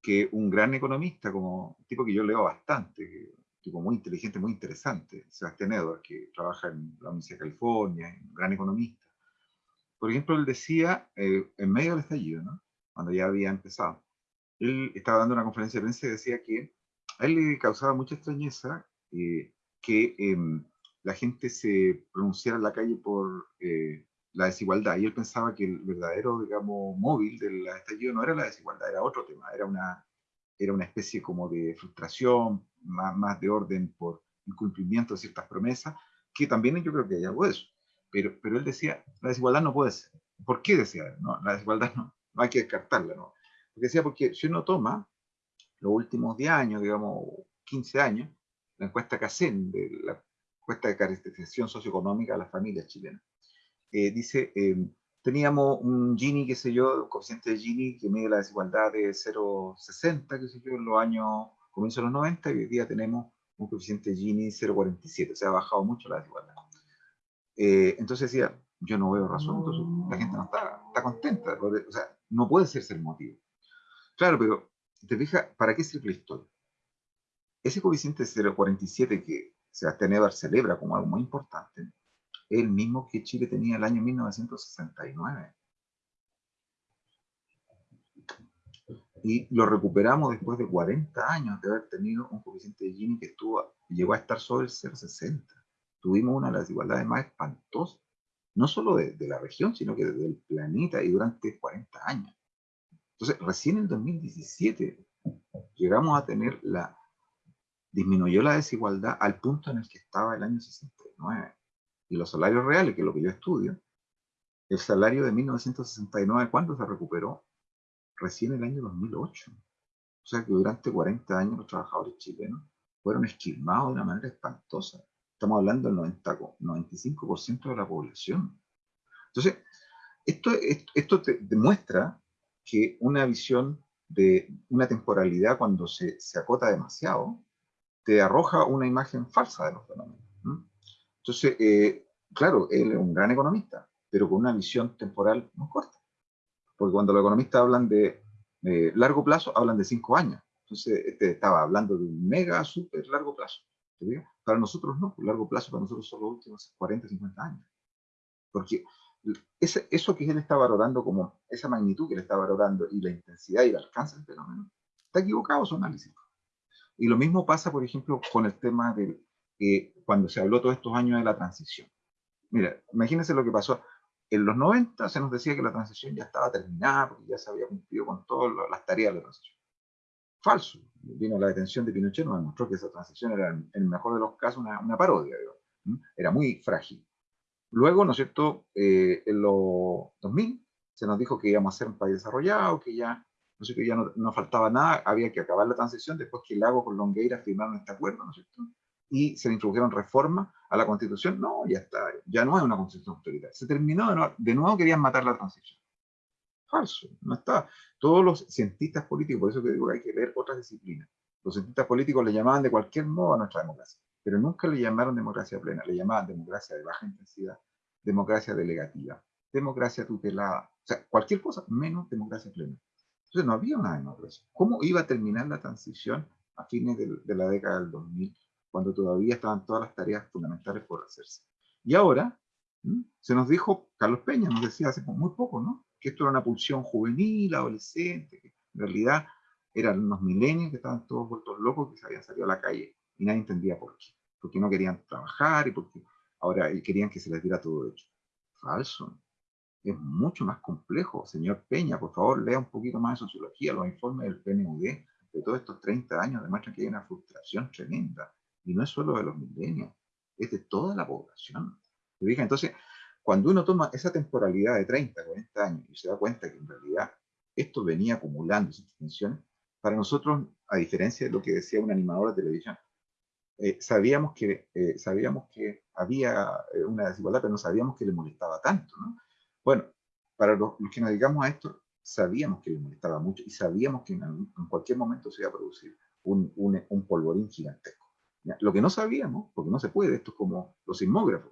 S3: que un gran economista, como tipo que yo leo bastante, tipo muy inteligente, muy interesante, Sebastián Edwards, que trabaja en la Universidad de California, un gran economista. Por ejemplo, él decía, eh, en medio del estallido, ¿no? cuando ya había empezado, él estaba dando una conferencia de prensa y decía que a él le causaba mucha extrañeza eh, que em, la gente se pronunciara en la calle por eh, la desigualdad. Y él pensaba que el verdadero, digamos, móvil del estallido no era la desigualdad, era otro tema, era una, era una especie como de frustración, más, más de orden por incumplimiento de ciertas promesas, que también yo creo que hay algo de eso. Pero, pero él decía, la desigualdad no puede ser. ¿Por qué decía No, la desigualdad no, no hay que descartarla, ¿no? Porque decía, porque si uno toma los últimos 10 años, digamos, 15 años, la encuesta CACEN, de la encuesta de caracterización socioeconómica de las familias chilenas, eh, dice, eh, teníamos un Gini, qué sé yo, un coeficiente de Gini que mide la desigualdad de 0,60, qué sé yo, en los años, comienzo de los 90, y hoy día tenemos un coeficiente de Gini 0,47, o sea, ha bajado mucho la desigualdad. Eh, entonces decía, yo no veo razón, entonces la gente no está, está contenta, o sea, no puede ser el motivo. Claro, pero te fijas, ¿para qué sirve la historia? Ese coeficiente de 0,47 que Sebastián Eber celebra como algo muy importante, el mismo que Chile tenía el año 1969. Y lo recuperamos después de 40 años de haber tenido un coeficiente de Gini que estuvo, llegó a estar sobre el 0,60. Tuvimos una de las desigualdades más espantosas, no solo de, de la región, sino que del planeta y durante 40 años. Entonces, recién en 2017 llegamos a tener la, disminuyó la desigualdad al punto en el que estaba el año 69. Y los salarios reales, que es lo que yo estudio, el salario de 1969, ¿cuándo se recuperó? Recién el año 2008. O sea que durante 40 años los trabajadores chilenos fueron esquilmados de una manera espantosa. Estamos hablando del 90, 95% de la población. Entonces, esto, esto, te demuestra que una visión de una temporalidad cuando se, se, acota demasiado, te arroja una imagen falsa de los fenómenos. Entonces, eh, claro, él es un gran economista, pero con una visión temporal muy corta. Porque cuando los economistas hablan de largo plazo, hablan de cinco años. Entonces, este estaba hablando de un mega, súper largo plazo. Para nosotros no, largo plazo para nosotros son los últimos 40, 50 años. Porque eso que él está valorando como esa magnitud que él está valorando y la intensidad y el alcance del fenómeno, está equivocado su análisis. Y lo mismo pasa, por ejemplo, con el tema de eh, cuando se habló todos estos años de la transición. Mira, imagínense lo que pasó. En los 90 se nos decía que la transición ya estaba terminada porque ya se había cumplido con todas las tareas de la transición. Falso. Vino la detención de Pinochet, nos demostró que esa transición era, en el mejor de los casos, una, una parodia. Era muy frágil. Luego, ¿no es cierto?, eh, en los 2000 se nos dijo que íbamos a ser un país desarrollado, que ya no sé que ya no, faltaba nada, había que acabar la transición después que Lago con Longueira firmaron este acuerdo, ¿no es cierto? Y se introdujeron reformas a la constitución, no, ya está, ya no hay una constitución autoritaria. Se terminó, de nuevo, de nuevo querían matar la transición. Falso, no está. Todos los cientistas políticos, por eso que digo que hay que leer otras disciplinas, los cientistas políticos le llamaban de cualquier modo a nuestra democracia, pero nunca le llamaron democracia plena, le llamaban democracia de baja intensidad, democracia delegativa, democracia tutelada, o sea, cualquier cosa menos democracia plena. Entonces no había una democracia. ¿Cómo iba a terminar la transición a fines de, la década del 2000, cuando todavía estaban todas las tareas fundamentales por hacerse? Y ahora, se nos dijo, Carlos Peña nos decía hace muy poco, ¿no? Que esto era una pulsión juvenil, adolescente, que en realidad eran unos milenios que estaban todos vueltos locos, que se habían salido a la calle y nadie entendía por qué. Porque no querían trabajar y porque ahora querían que se les diera todo hecho. Falso es mucho más complejo. Señor Peña, por favor, lea un poquito más de sociología, los informes del PNUD de todos estos 30 años demuestran que hay una frustración tremenda. Y no es solo de los milenios, es de toda la población. Entonces, cuando uno toma esa temporalidad de 30, 40 años y se da cuenta que en realidad esto venía acumulando esas tensiones, para nosotros, a diferencia de lo que decía un animador de televisión, eh, sabíamos, que, eh, sabíamos que había eh, una desigualdad, pero no sabíamos que le molestaba tanto. ¿no? Bueno, para los, que nos dedicamos a esto, sabíamos que le molestaba mucho y sabíamos que en, cualquier momento se iba a producir un, polvorín gigantesco. Lo que no sabíamos, porque no se puede, esto es como los sismógrafos,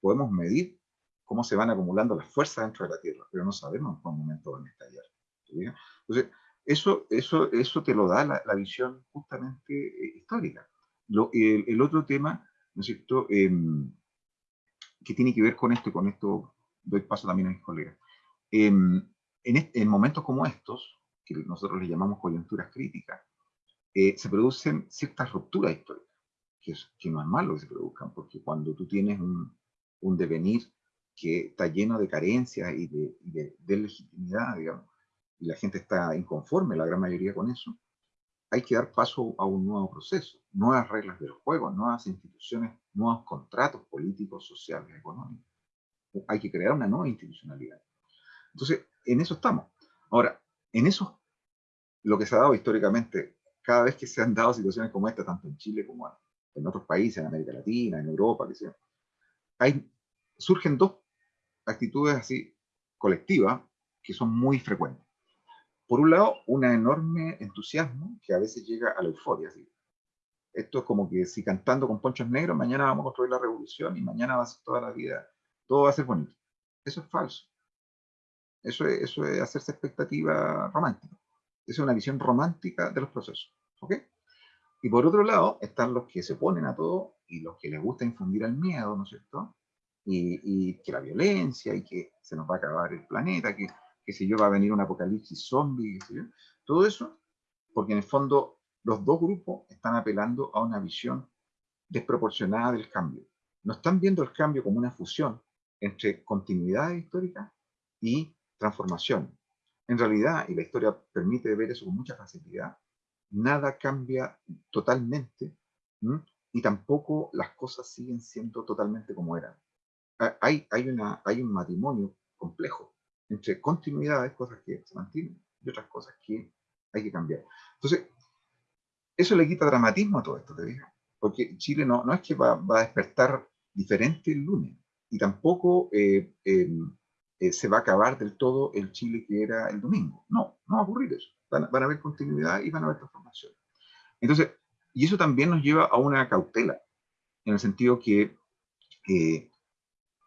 S3: podemos medir cómo se van acumulando las fuerzas dentro de la Tierra, pero no sabemos en qué momento van a estallar. Entonces, eso, eso, eso te lo da la, visión justamente eh, histórica. el, otro tema, ¿no es cierto?, em, que tiene que ver con esto, y con esto doy paso también a mis colegas. Em, en, momentos como estos, que nosotros le llamamos coyunturas críticas, eh, se producen ciertas rupturas históricas, que, no es malo que se produzcan, porque cuando tú tienes un, un devenir que está lleno de carencias y de, de, legitimidad, digamos, y la gente está inconforme, la gran mayoría con eso, hay que dar paso a un nuevo proceso, nuevas reglas del juego, nuevas instituciones, nuevos contratos políticos, sociales, económicos. Hay que crear una nueva institucionalidad. Entonces, en eso estamos. Ahora, en eso, lo que se ha dado históricamente, cada vez que se han dado situaciones como esta, tanto en Chile como en otros países, en América Latina, en Europa, que sea, hay, surgen dos actitudes así colectivas que son muy frecuentes. Por un lado, un enorme entusiasmo que a veces llega a la euforia. Esto es como que si cantando con ponchos negros, mañana vamos a construir la revolución y mañana va a ser toda la vida, todo va a ser bonito. Eso es falso. Eso es, eso es hacerse expectativa romántica. Esa es una visión romántica de los procesos. ¿Ok? Y por otro lado, están los que se oponen a todo y los que les gusta infundir el miedo, ¿no es cierto? Y, que la violencia y que se nos va a acabar el planeta, que, que si yo va a venir un apocalipsis zombie. Todo eso, porque en el fondo los dos grupos están apelando a una visión desproporcionada del cambio. No están viendo el cambio como una fusión entre continuidad histórica y transformación. En realidad, y la historia permite ver eso con mucha facilidad, nada cambia totalmente y tampoco las cosas siguen siendo totalmente como eran. Hay, un matrimonio complejo entre continuidades, cosas que se mantienen, y otras cosas que hay que cambiar. Entonces, eso le quita dramatismo a todo esto, ¿te digo? Porque Chile no, no es que va, a despertar diferente el lunes, y tampoco eh, em, eh, se va a acabar del todo el Chile que era el domingo. No, no va a ocurrir eso. Van, van a haber continuidad y van a haber transformación. Entonces, y eso también nos lleva a una cautela, en el sentido que, eh,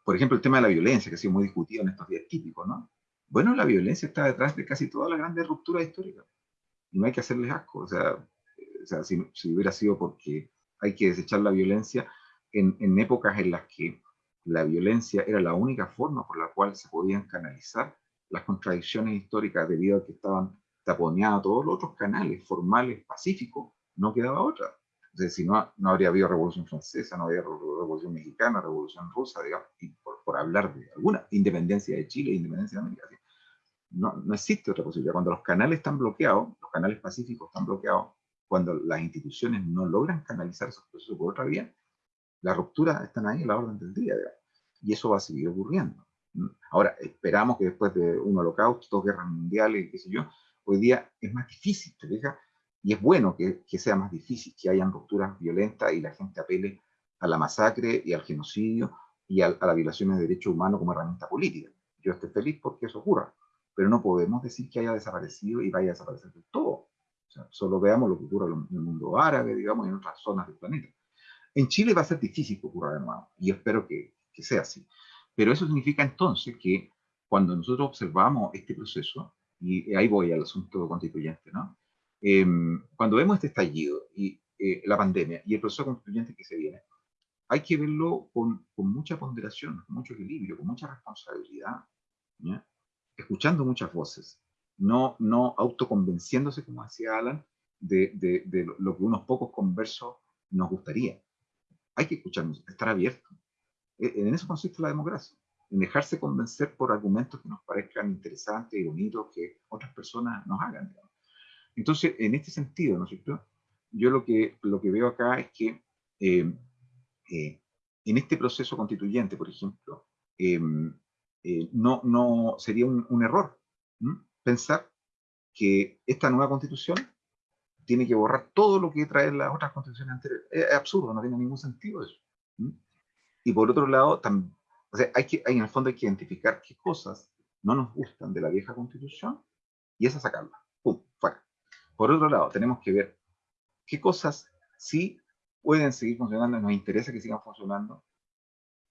S3: por ejemplo, el tema de la violencia, que ha sido muy discutido en estos días típicos, ¿no? Bueno, la violencia está detrás de casi todas las grandes rupturas históricas. Y no hay que hacerles asco. O sea, o sea si, si, hubiera sido porque hay que desechar la violencia en, en épocas en las que la violencia era la única forma por la cual se podían canalizar las contradicciones históricas debido a que estaban taponeados todos los otros canales formales pacíficos, no quedaba otra. Entonces, si no, no habría habido Revolución Francesa, no habría Revolución Mexicana, Revolución Rusa, digamos, por, por, hablar de alguna independencia de Chile, independencia de América. No, no existe otra posibilidad. Cuando los canales están bloqueados, los canales pacíficos están bloqueados, cuando las instituciones no logran canalizar esos procesos por otra vía, las rupturas están ahí a la orden del día, y eso va a seguir ocurriendo. Ahora, esperamos que después de un holocausto, dos guerras mundiales, qué sé yo, hoy día es más difícil, ¿te fijas? Y es bueno que, sea más difícil, que hayan rupturas violentas y la gente apele a la masacre y al genocidio y a, las violaciones de derechos humanos como herramienta política. Yo estoy feliz porque eso ocurra, pero no podemos decir que haya desaparecido y vaya a desaparecer del todo. Solo veamos lo que ocurre en el mundo árabe, digamos, y en otras zonas del planeta. En Chile va a ser difícil que ocurra de nuevo, y espero que, que sea así. Pero eso significa entonces que cuando nosotros observamos este proceso, y ahí voy al asunto constituyente, ¿no? Eh, cuando vemos este estallido y eh, la pandemia y el proceso constituyente que se viene, hay que verlo con, con mucha ponderación, con mucho equilibrio, con mucha responsabilidad, ¿ya? escuchando muchas voces, no, no autoconvenciéndose, como decía Alan, de, de, de, lo que unos pocos conversos nos gustaría. Hay que escucharnos, estar abierto. E, en eso consiste la democracia, en dejarse convencer por argumentos que nos parezcan interesantes y bonitos que otras personas nos hagan. Entonces, en este sentido, ¿no es? Yo lo que, lo que veo acá es que eh, eh, en este proceso constituyente, por ejemplo, eh, no, no sería un error pensar que esta nueva constitución tiene que borrar todo lo que trae las otras constituciones anteriores. Es, absurdo, no tiene ningún sentido eso. Y por otro lado, hay que, en el fondo hay que identificar qué cosas no nos gustan de la vieja constitución y esas sacarlas. ¡Pum! Fuera. Por otro lado, tenemos que ver qué cosas sí pueden seguir funcionando nos interesa que sigan funcionando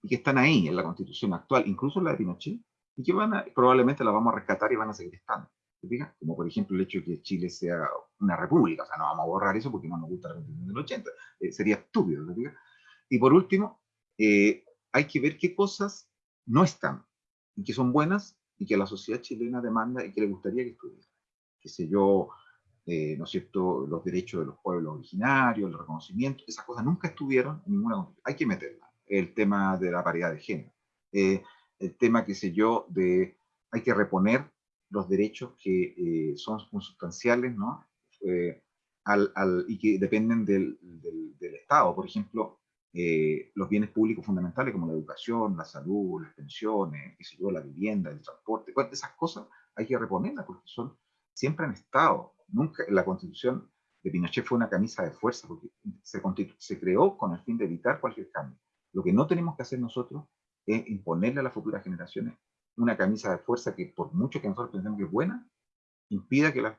S3: y que están ahí en la constitución actual, incluso la de Pinochet, y que van a, probablemente la vamos a rescatar y van a seguir estando. Como por ejemplo el hecho de que Chile sea una república, o sea, no vamos a borrar eso porque no nos gusta la constitución del 80, eh, sería estúpido. Y por último, eh, hay que ver qué cosas no están y que son buenas y que la sociedad chilena demanda y que le gustaría que estuvieran. Que sé yo, eh, ¿no es cierto?, los derechos de los pueblos originarios, el reconocimiento, esas cosas nunca estuvieron en ninguna constitución. Hay que meterlas. El tema de la paridad de género. el tema, qué sé yo, de hay que reponer los derechos que son consustanciales, ¿no? Al, al, y que dependen del, del, del, Estado. Por ejemplo, eh, los bienes públicos fundamentales como la educación, la salud, las pensiones, qué sé yo, la vivienda, el transporte, esas cosas hay que reponerlas porque son, siempre han estado. Nunca, la constitución de Pinochet fue una camisa de fuerza porque se, se creó con el fin de evitar cualquier cambio. Lo que no tenemos que hacer nosotros es imponerle a las futuras generaciones una camisa de fuerza que por mucho que nosotros pensemos que es buena, impida que las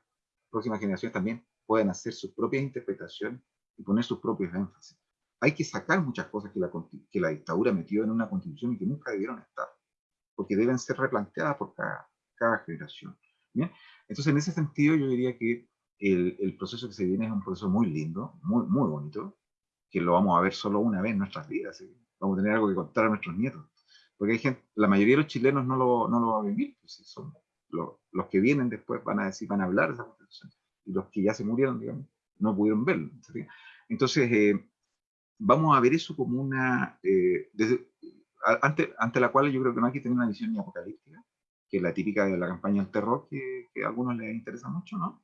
S3: próximas generaciones también puedan hacer sus propias interpretaciones y poner sus propios énfasis hay que sacar muchas cosas que la, que la dictadura metió en una constitución y que nunca debieron estar, porque deben ser replanteadas por cada, cada generación. ¿bien? Entonces, en ese sentido, yo diría que el, proceso que se viene es un proceso muy lindo, muy, muy bonito, que lo vamos a ver solo una vez en nuestras vidas. Vamos a tener algo que contar a nuestros nietos. Porque hay gente, la mayoría de los chilenos no lo, no lo va a vivir. Pues, son los, que vienen después van a decir, van a hablar de esa constitución. Y los que ya se murieron, digamos, no pudieron verlo. Entonces, eh, vamos a ver eso como una, eh, ante, la cual yo creo que no hay que tener una visión ni apocalíptica, que es la típica de la campaña del terror, que, que a algunos les interesa mucho, ¿no?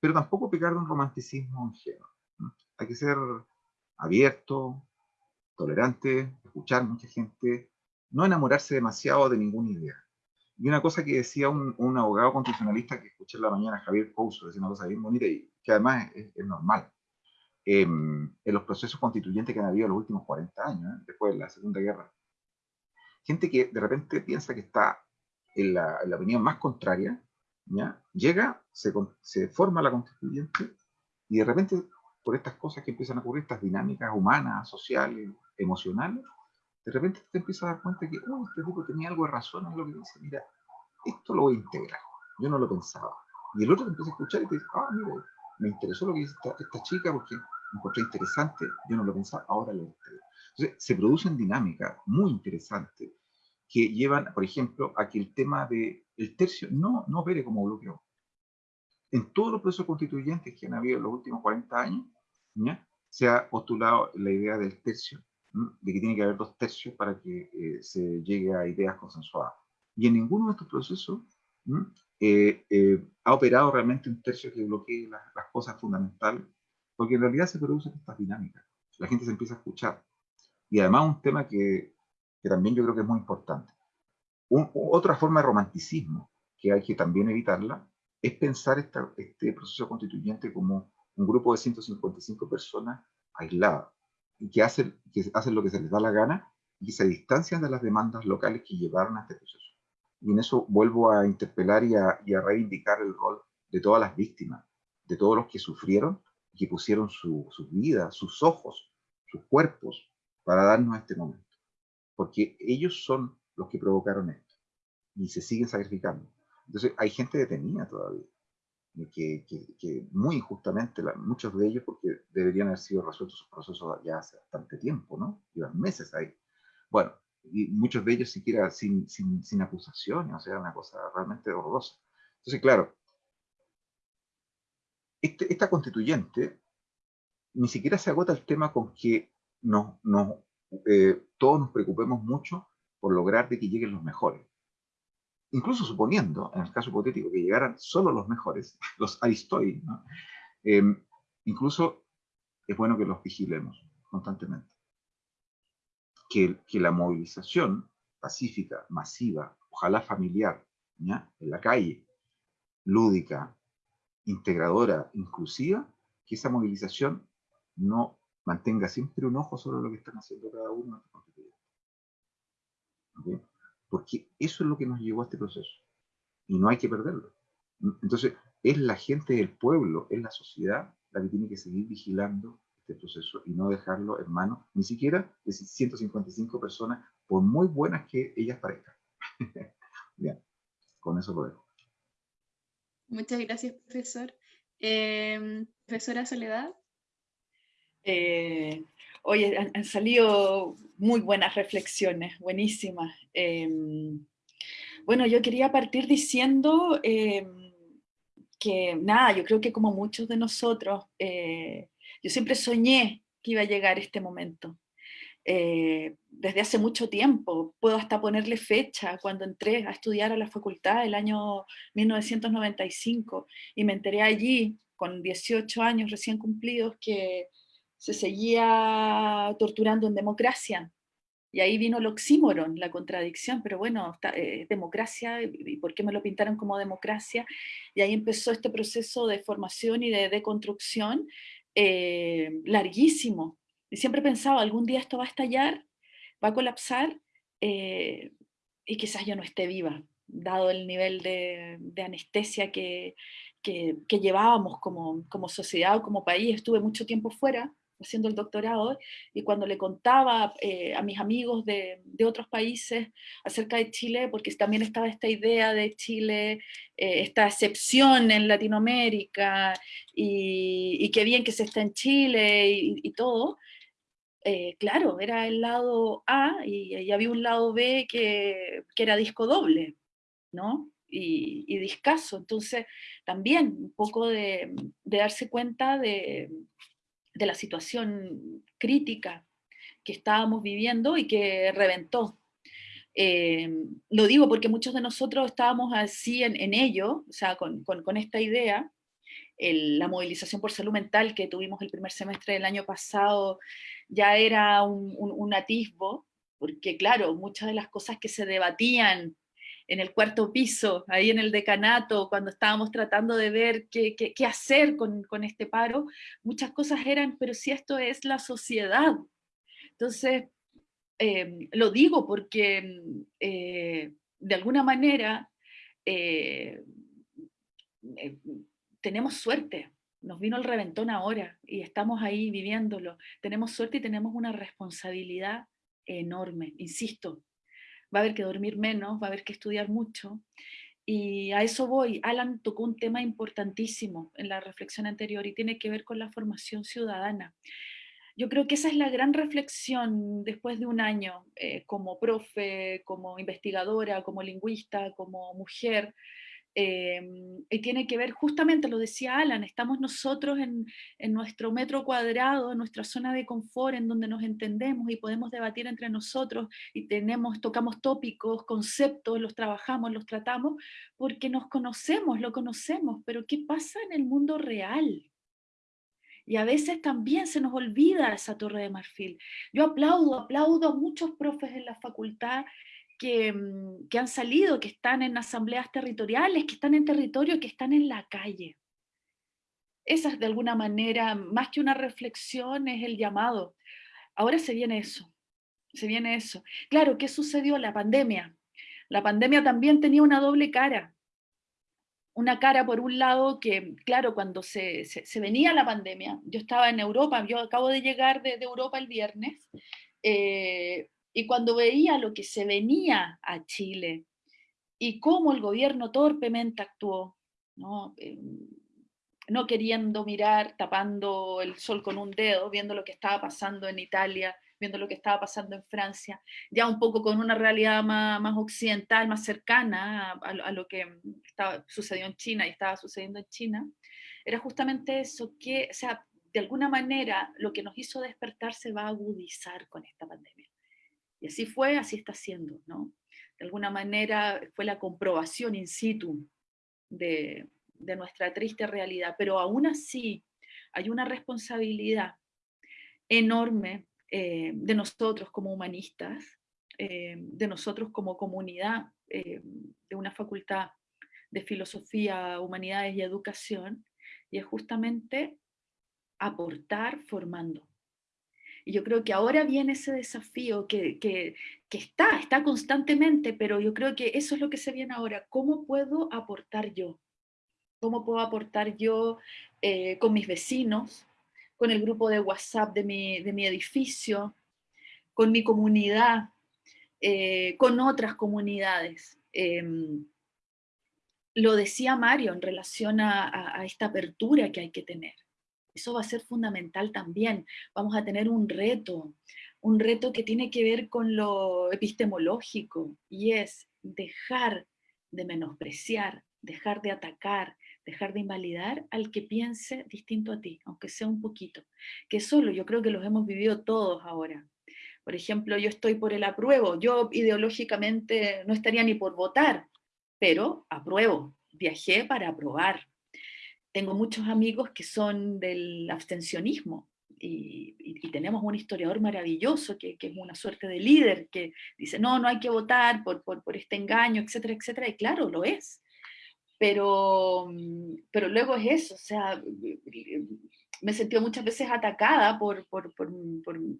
S3: Pero tampoco pecar de un romanticismo ingenuo. Hay que ser abierto, tolerante, escuchar mucha gente, no enamorarse demasiado de ninguna idea. Y una cosa que decía un, un abogado constitucionalista que escuché en la mañana, Javier Couso, decía una cosa bien bonita y que además es, normal en los procesos constituyentes que han habido en los últimos 40 años, ¿eh? después de la Segunda Guerra. Gente que de repente piensa que está en la, en la opinión más contraria, llega, se, se, forma la constituyente y de repente por estas cosas que empiezan a ocurrir, estas dinámicas humanas, sociales, emocionales, de repente te empiezas a dar cuenta que, oh, este tipo tenía algo de razón en lo que dice, mira, esto lo voy a integrar, yo no lo pensaba. Y el otro te empieza a escuchar y te dice, ah, mira, me interesó lo que dice esta, esta chica porque encontré interesante, yo no lo pensaba, ahora lo entiendo. Entonces, se producen dinámicas muy interesantes que llevan, por ejemplo, a que el tema del el tercio no, no opere como bloqueo. En todos los procesos constituyentes que han habido en los últimos 40 años, ¿ya? se ha postulado la idea del tercio, de que tiene que haber dos tercios para que eh, se llegue a ideas consensuadas. Y en ninguno de estos procesos eh, eh, ha operado realmente un tercio que bloquee las, las cosas fundamentales porque en realidad se producen estas dinámicas. La gente se empieza a escuchar. Y además un tema que, que también yo creo que es muy importante. otra forma de romanticismo que hay que también evitarla es pensar esta, este proceso constituyente como un grupo de 155 personas aisladas y que hacen, que hacen lo que se les da la gana y se distancian de las demandas locales que llevaron a este proceso. Y en eso vuelvo a interpelar y a, y reivindicar el rol de todas las víctimas, de todos los que sufrieron que pusieron sus su vidas, sus ojos, sus cuerpos para darnos este momento. Porque ellos son los que provocaron esto y se siguen sacrificando. Entonces hay gente detenida todavía, que, que, que muy injustamente, muchos de ellos, porque deberían haber sido resueltos sus procesos ya hace bastante tiempo, ¿no? Llevan meses ahí. Bueno, y muchos de ellos siquiera sin, sin, sin acusaciones, o sea, una cosa realmente horrorosa. Entonces, claro, este, esta constituyente ni siquiera se agota el tema con que no, no, eh, todos nos preocupemos mucho por lograr de que lleguen los mejores. Incluso suponiendo, en el caso hipotético, que llegaran solo los mejores, los Aristoi, ¿no? eh, incluso es bueno que los vigilemos constantemente. Que, la movilización pacífica, masiva, ojalá familiar, en la calle, lúdica, integradora, inclusiva, que esa movilización no mantenga siempre un ojo sobre lo que están haciendo cada uno constituyentes. Porque eso es lo que nos llevó a este proceso. Y no hay que perderlo. Entonces, es la gente del pueblo, es la sociedad la que tiene que seguir vigilando este proceso y no dejarlo en manos, ni siquiera de 155 personas, por muy buenas que ellas parezcan. Bien, con eso lo dejo.
S1: Muchas gracias, profesor. Em, profesora Soledad.
S2: Eh, oye, han, salido muy buenas reflexiones, buenísimas. Em, bueno, yo quería partir diciendo em, que nada, yo creo que como muchos de nosotros, eh, yo siempre soñé que iba a llegar este momento. Eh, desde hace mucho tiempo, puedo hasta ponerle fecha, cuando entré a estudiar a la facultad el año 1995 y me enteré allí, con 18 años recién cumplidos, que se seguía torturando en democracia. Y ahí vino el oxímoron, la contradicción, pero bueno, eh, democracia, ¿y por qué me lo pintaron como democracia? Y ahí empezó este proceso de formación y de deconstrucción eh, larguísimo, y siempre pensaba, algún día esto va a estallar, va a colapsar, eh, y quizás yo no esté viva, dado el nivel de, anestesia que, que, llevábamos como, como sociedad o como país. Estuve mucho tiempo fuera, haciendo el doctorado, y cuando le contaba eh, a mis amigos de, de, otros países acerca de Chile, porque también estaba esta idea de Chile, eh, esta excepción en Latinoamérica, y, y, qué bien que se está en Chile y, y todo, eh, claro, era el lado A y, había un lado B que, era disco doble, ¿no? Y, y, discaso. Entonces, también un poco de, darse cuenta de, la situación crítica que estábamos viviendo y que reventó. Eh, lo digo porque muchos de nosotros estábamos así en, ello, o sea, con, con esta idea, la movilización por salud mental que tuvimos el primer semestre del año pasado ya era un, atisbo, porque claro, muchas de las cosas que se debatían en el cuarto piso, ahí en el decanato, cuando estábamos tratando de ver qué, qué, hacer con, con, este paro, muchas cosas eran, pero si esto es la sociedad. Entonces, em, lo digo porque eh, de alguna manera eh, eh, tenemos suerte, nos vino el reventón ahora y estamos ahí viviéndolo. Tenemos suerte y tenemos una responsabilidad enorme, insisto. Va a haber que dormir menos, va a haber que estudiar mucho. Y a eso voy. Alan tocó un tema importantísimo en la reflexión anterior y tiene que ver con la formación ciudadana. Yo creo que esa es la gran reflexión después de un año eh, como profe, como investigadora, como lingüista, como mujer, Em, y tiene que ver, justamente lo decía Alan, estamos nosotros en, nuestro metro cuadrado, en nuestra zona de confort, en donde nos entendemos y podemos debatir entre nosotros y tenemos, tocamos tópicos, conceptos, los trabajamos, los tratamos, porque nos conocemos, lo conocemos, pero ¿qué pasa en el mundo real? Y a veces también se nos olvida esa torre de marfil. Yo aplaudo, aplaudo a muchos profes en la facultad Mm, que, han salido, que están en asambleas territoriales, que están en territorio, que están en la calle. Esa es de alguna manera, más que una reflexión, es el llamado. Ahora se viene eso, se viene eso. Claro, ¿qué sucedió? La pandemia. La pandemia también tenía una doble cara. Una cara por un lado que, claro, cuando se, venía la pandemia, yo estaba en Europa, yo acabo de llegar de, Europa el viernes, eh, y cuando veía lo que se venía a Chile y cómo el gobierno torpemente actuó, ¿no? Em, no queriendo mirar, tapando el sol con un dedo, viendo lo que estaba pasando en Italia, viendo lo que estaba pasando en Francia, ya un poco con una realidad más, occidental, más cercana a, a, lo que estaba, sucedió en China y estaba sucediendo en China, era justamente eso, que, o sea, de alguna manera lo que nos hizo despertar se va a agudizar con esta pandemia. Y así fue, así está siendo, ¿no? De alguna manera fue la comprobación in situ de, nuestra triste realidad, pero aún así hay una responsabilidad enorme eh, de nosotros como humanistas, eh, de nosotros como comunidad eh, de una facultad de filosofía, humanidades y educación, y es justamente aportar formando. Y yo creo que ahora viene ese desafío que, está, está constantemente, pero yo creo que eso es lo que se viene ahora. ¿Cómo puedo aportar yo? ¿Cómo puedo aportar yo eh, con mis vecinos, con el grupo de WhatsApp de mi, de mi edificio, con mi comunidad, eh, con otras comunidades? Em, lo decía Mario en relación a, esta apertura que hay que tener. Eso va a ser fundamental también. Vamos a tener un reto, un reto que tiene que ver con lo epistemológico, y es dejar de menospreciar, dejar de atacar, dejar de invalidar al que piense distinto a ti, aunque sea un poquito. Que solo yo creo que los hemos vivido todos ahora. Por ejemplo, yo estoy por el apruebo, yo ideológicamente no estaría ni por votar, pero apruebo, viajé para aprobar. Tengo muchos amigos que son del abstencionismo, y, tenemos un historiador maravilloso que, es una suerte de líder, que dice, no, no hay que votar por, por, por, este engaño, etcétera, etcétera, y claro, lo es. Pero, pero luego es eso, o sea, me he sentido muchas veces atacada por, por, por,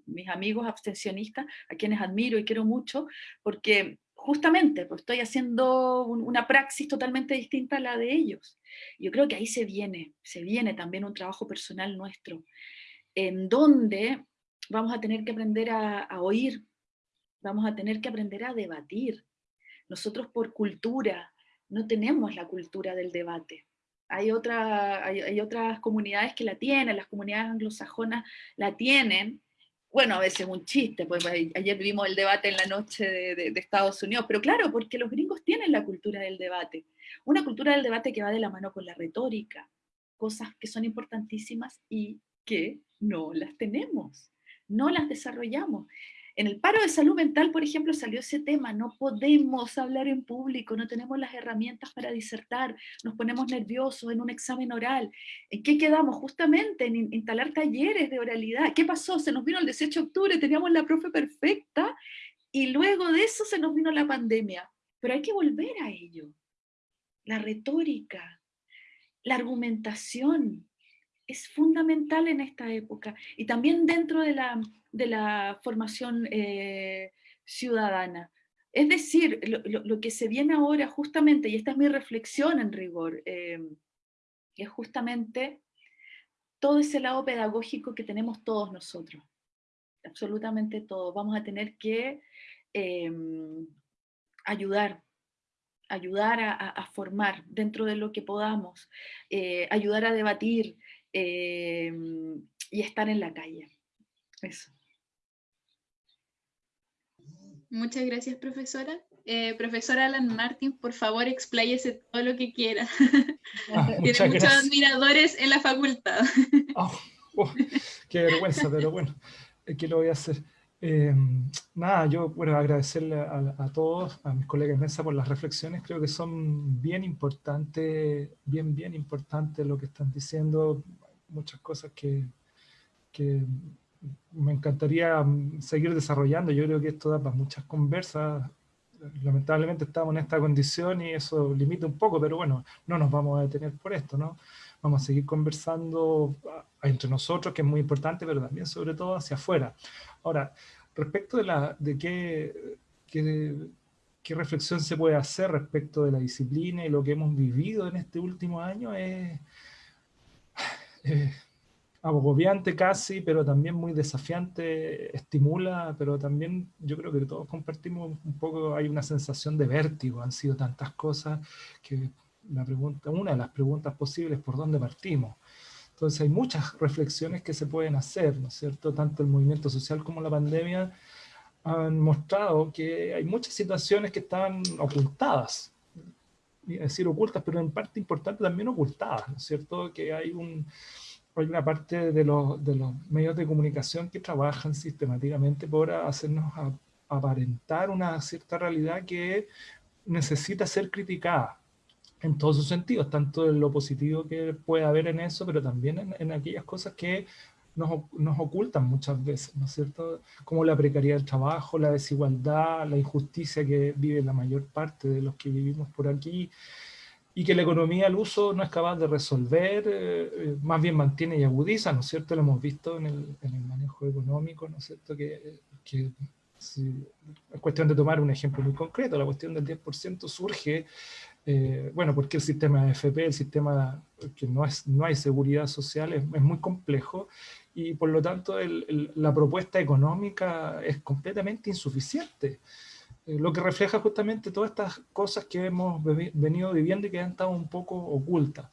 S2: mis amigos abstencionistas, a quienes admiro y quiero mucho, porque justamente pues estoy haciendo una praxis totalmente distinta a la de ellos. Yo creo que ahí se viene, se viene también un trabajo personal nuestro, en donde vamos a tener que aprender a, oír, vamos a tener que aprender a debatir. Nosotros por cultura no tenemos la cultura del debate hay, otra, hay, otras comunidades que la tienen, las comunidades anglosajonas la tienen, bueno, a veces un chiste, pues ayer vimos el debate en la noche de, Estados Unidos, pero claro, porque los gringos tienen la cultura del debate, una cultura del debate que va de la mano con la retórica, cosas que son importantísimas y que no las tenemos, no las desarrollamos. En el paro de salud mental, por ejemplo, salió ese tema, no podemos hablar en público, no tenemos las herramientas para disertar, nos ponemos nerviosos en un examen oral. ¿En qué quedamos? Justamente en instalar talleres de oralidad. ¿Qué pasó? Se nos vino el 18 de octubre, teníamos la profe perfecta, y luego de eso se nos vino la pandemia. Pero hay que volver a ello. La retórica, la argumentación, es fundamental en esta época. Y también dentro de la de la formación eh, ciudadana. Es decir, lo, que se viene ahora justamente, y esta es mi reflexión en rigor, eh, es justamente todo ese lado pedagógico que tenemos todos nosotros, absolutamente todos. Vamos a tener que em, ayudar, ayudar a, formar dentro de lo que podamos, eh, ayudar a debatir em, y estar en la calle. Eso.
S1: Muchas gracias, profesora. Eh, profesora Alan Martin, por favor, expláyese todo lo que quiera. Ah, Tiene muchos admiradores en la facultad.
S4: Oh, oh, qué vergüenza, pero bueno, ¿qué lo voy a hacer? Eh, nada, yo bueno, agradecerle a, todos, a mis colegas de mesa por las reflexiones, creo que son bien importantes, bien, bien importantes lo que están diciendo, muchas cosas que, que me encantaría mm, seguir desarrollando. Yo creo que esto da para muchas conversas. Lamentablemente estamos en esta condición y eso limita un poco, pero bueno, no nos vamos a detener por esto, ¿no? Vamos a seguir conversando ah, entre nosotros, que es muy importante, pero también sobre todo hacia afuera. Ahora, respecto de, la, de qué, qué, qué reflexión se puede hacer respecto de la disciplina y lo que hemos vivido en este último año es agobiante casi, pero también muy desafiante, estimula, pero también yo creo que todos compartimos un poco, hay una sensación de vértigo, han sido tantas cosas que la pregunta, una de las preguntas posibles, ¿por dónde partimos? Entonces hay muchas reflexiones que se pueden hacer, ¿no es cierto? Tanto el movimiento social como la pandemia han mostrado que hay muchas situaciones que están ocultadas, decir, ocultas, pero en parte importante también ocultadas, ¿no es cierto? Que hay un, hay una parte de los, de los medios de comunicación que trabajan sistemáticamente por hacernos aparentar una cierta realidad que necesita ser criticada en todos sus sentidos, tanto en lo positivo que puede haber en eso, pero también en, en aquellas cosas que nos, nos, ocultan muchas veces, ¿no es cierto? Como la precariedad del trabajo, la desigualdad, la injusticia que vive la mayor parte de los que vivimos por aquí, y que la economía al uso no es capaz de resolver, eh, eh, más bien mantiene y agudiza, ¿no es cierto? Lo hemos visto en el, en el manejo económico, ¿no es cierto? Que, que es cuestión de tomar un ejemplo muy concreto, la cuestión del 10% surge, eh, bueno, porque el sistema de FP, el sistema que no, es, no hay seguridad social, es, es muy complejo, y por lo tanto el, la propuesta económica es completamente insuficiente. eh, lo que refleja justamente todas estas cosas que hemos venido viviendo y que han estado un poco ocultas.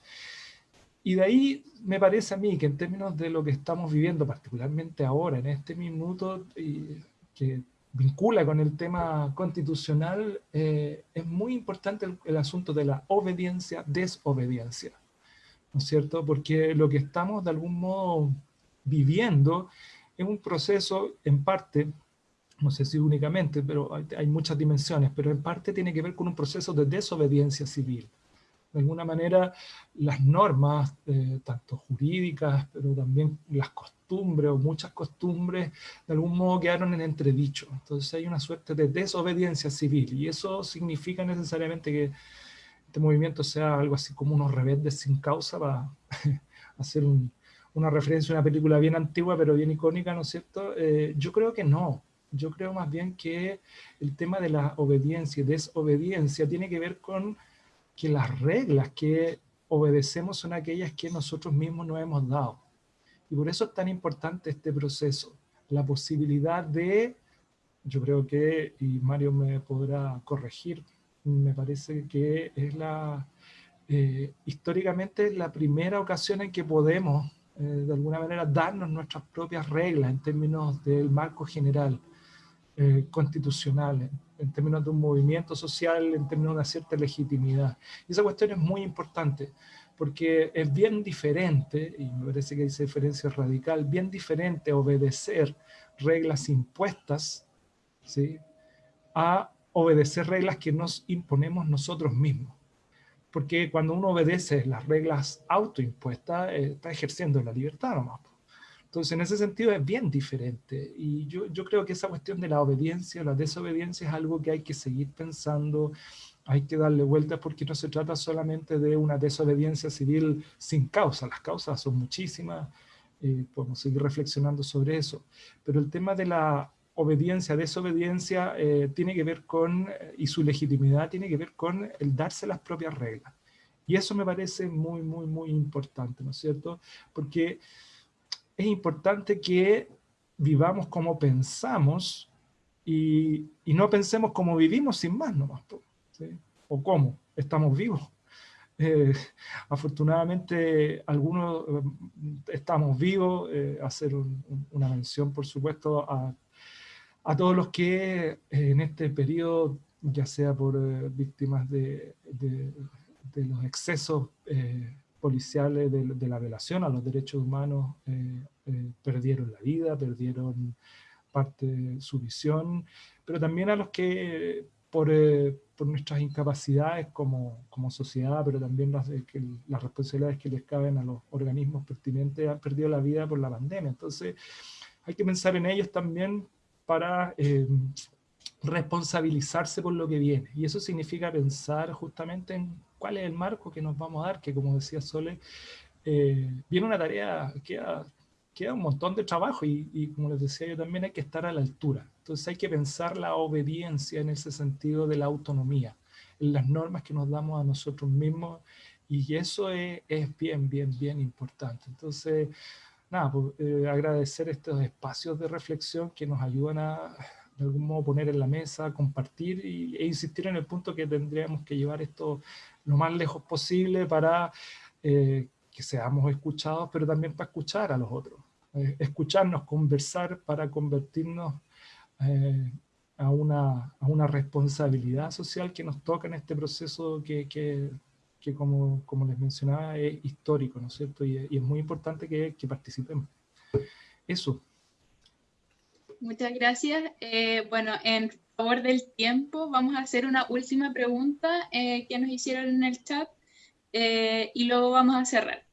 S4: Y de ahí me parece a mí que en términos de lo que estamos viviendo, particularmente ahora, en este minuto, y que vincula con el tema constitucional, eh, es muy importante el, asunto de la obediencia, desobediencia, ¿no es cierto? Porque lo que estamos de algún modo viviendo es un proceso en parte, no sé si únicamente, pero hay muchas dimensiones, pero en parte tiene que ver con un proceso de desobediencia civil de alguna manera las normas, eh, tanto jurídicas, pero también las costumbres o muchas costumbres, de algún modo quedaron en entredicho. Entonces hay una suerte de desobediencia civil y eso significa necesariamente que este movimiento sea algo así como unos rebeldes sin causa para hacer una referencia a una película bien antigua pero bien icónica, ¿no es cierto? Eh, yo creo que no. Yo creo más bien que el tema de la obediencia y desobediencia tiene que ver con que las reglas que obedecemos son aquellas que nosotros mismos nos hemos dado. Y por eso es tan importante este proceso, la posibilidad de, yo creo que, y Mario me podrá corregir, me parece que es la, eh, históricamente la primera ocasión en que podemos, eh, de alguna manera, darnos nuestras propias reglas en términos del marco general eh, constitucional, términos de un movimiento social, en términos de una cierta legitimidad. Y esa cuestión es muy importante, porque es bien diferente, y me parece que esa diferencia radical, bien diferente obedecer reglas impuestas, ¿sí? a obedecer reglas que nos imponemos nosotros mismos. Porque cuando uno obedece las reglas autoimpuestas, eh, está ejerciendo la libertad nomás. Entonces, en ese sentido es bien diferente. Y yo, yo creo que esa cuestión de la obediencia, la desobediencia es algo que hay que seguir pensando, hay que darle vueltas porque no se trata solamente de una desobediencia civil sin causa, las causas son muchísimas, eh, podemos seguir reflexionando sobre eso, pero el tema de la obediencia, desobediencia, eh, tiene que ver con, eh, y su legitimidad tiene que ver con el darse las propias reglas. Y eso me parece muy, muy, muy importante, ¿no es cierto? Porque es importante que vivamos como pensamos y, no pensemos como vivimos sin más nomás, o cómo, estamos vivos. Eh, afortunadamente algunos eh, estamos vivos, eh, hacer una mención por supuesto a, todos los que en este periodo, ya sea por víctimas de, los excesos policiales de, la violación a los derechos humanos eh, eh, perdieron la vida, perdieron parte de su visión, pero también a los que por, eh, por nuestras incapacidades como, como, sociedad, pero también las, que, las responsabilidades que les caben a los organismos pertinentes han perdido la vida por la pandemia. Entonces hay que pensar en ellos también para responsabilizarse por lo que viene. Y eso significa pensar justamente en cuál es el marco que nos vamos a dar, que como decía Sole, eh, viene una tarea, queda, queda un montón de trabajo y, y, como les decía yo también hay que estar a la altura. Entonces hay que pensar la obediencia en ese sentido de la autonomía, en las normas que nos damos a nosotros mismos y eso es, es bien, bien, bien importante. Entonces, nada, pues, eh, agradecer estos espacios de reflexión que nos ayudan a de algún modo poner en la mesa, compartir e insistir en el punto que tendríamos que llevar esto lo más lejos posible para eh, que seamos escuchados, pero también para escuchar a los otros. Eh, escucharnos, conversar para convertirnos eh, a, una, a, una, responsabilidad social que nos toca en este proceso que, que, que como, como, les mencionaba, es histórico, ¿no es cierto? Y, y es muy importante que, que participemos. Eso.
S1: Muchas gracias. bueno, en favor del tiempo, vamos a hacer una última pregunta eh, que nos hicieron en el chat eh, y luego vamos a cerrar.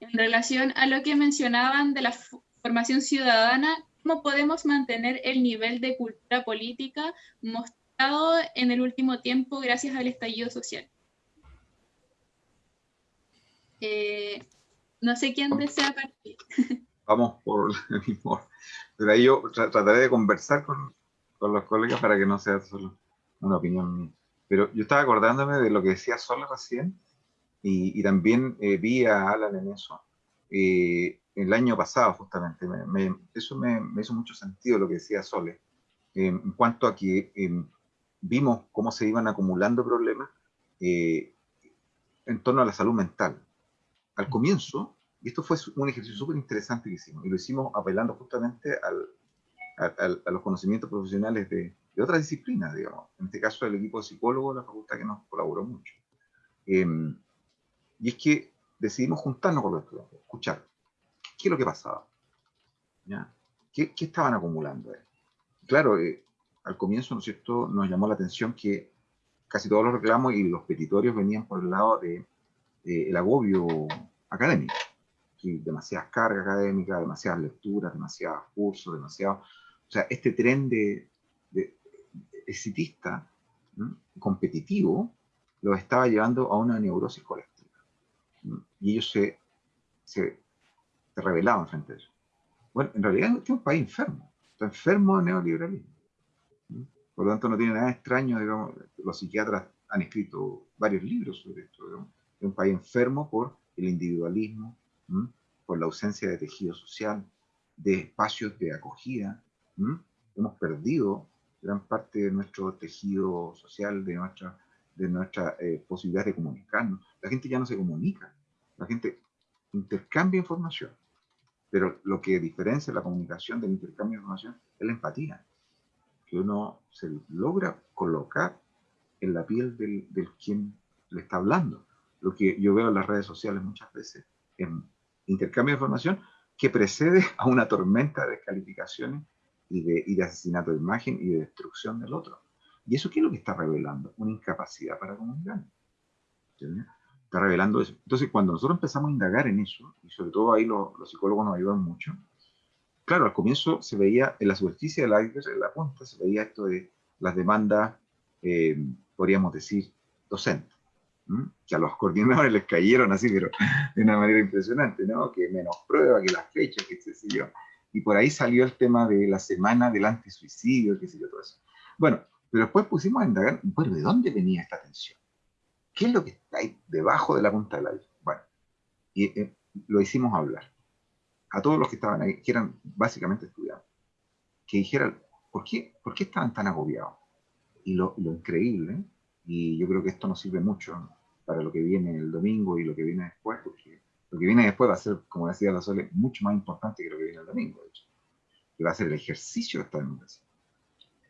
S1: En relación a lo que mencionaban de la formación ciudadana, ¿cómo podemos mantener el nivel de cultura política mostrado en el último tiempo gracias al estallido social? Eh, no sé quién desea partir.
S3: Vamos por el mismo. Pero ahí yo trataré de conversar con, con los colegas para que no sea solo una opinión Pero yo estaba acordándome de lo que decía Sol recién y, y también eh, vi a Alan en eso. Eh, el año pasado, justamente, eso me, me, hizo mucho sentido lo que decía Sole, eh, en cuanto a que vimos cómo se iban acumulando problemas eh, en torno a la salud mental. Al comienzo, y esto fue un ejercicio súper interesante que hicimos, y lo hicimos apelando justamente a, los conocimientos profesionales de, otras disciplinas, digamos. En este caso, el equipo de psicólogos de la facultad que nos colaboró mucho. Em, y es que decidimos juntarnos con los estudiantes, escuchar qué es lo que pasaba, ¿Qué, estaban acumulando? Claro, eh, al comienzo, ¿no es cierto?, nos llamó la atención que casi todos los reclamos y los petitorios venían por el lado de el agobio académico. Demasiadas cargas académicas, demasiadas lecturas, demasiados cursos, demasiado... O sea, este tren de, exitista, competitivo, lo estaba llevando a una neurosis colectiva. Y ellos se, se, se rebelaban frente a eso. Bueno, en realidad es un país enfermo, está enfermo de neoliberalismo. Por lo tanto, no tiene nada extraño, digamos, los psiquiatras han escrito varios libros sobre esto, es un país enfermo por el individualismo, por la ausencia de tejido social, de espacios de acogida. Hemos perdido gran parte de nuestro tejido social, de nuestra, de nuestra eh, posibilidad de comunicarnos. La gente ya no se comunica, la gente intercambia información, pero lo que diferencia la comunicación del intercambio de información es la empatía, que uno se logra colocar en la piel del, del quien le está hablando. Lo que yo veo en las redes sociales muchas veces, en intercambio de información que precede a una tormenta de descalificaciones y de, y de asesinato de imagen y de destrucción del otro. ¿Y eso qué es lo que está revelando? Una incapacidad para comunicar. Está revelando eso. Entonces, cuando nosotros empezamos a indagar en eso, y sobre todo ahí los, psicólogos nos ayudan mucho, claro, al comienzo se veía en la superficie del iceberg, en la punta, se veía esto de las demandas, eh, podríamos decir, docentes, que a los coordinadores les cayeron así, pero de una manera impresionante, ¿no? Que menos prueba, que las fechas, que se sé yo. Y por ahí salió el tema de la semana del antisuicidio, qué sé yo, todo eso. Bueno, pero después pusimos a indagar, bueno, ¿de dónde venía esta tensión? ¿Qué es lo que está ahí debajo de la punta del iceberg? Bueno, y eh, lo hicimos hablar. A todos los que estaban ahí, que eran básicamente estudiantes, que dijeran, ¿por qué, ¿por qué estaban tan agobiados? Y lo, lo increíble, y yo creo que esto nos sirve mucho para lo que viene el domingo y lo que viene después, porque lo que viene después va a ser, como decía la Sole, mucho más importante que lo que viene el domingo, de hecho. Que va a ser el ejercicio de esta democracia.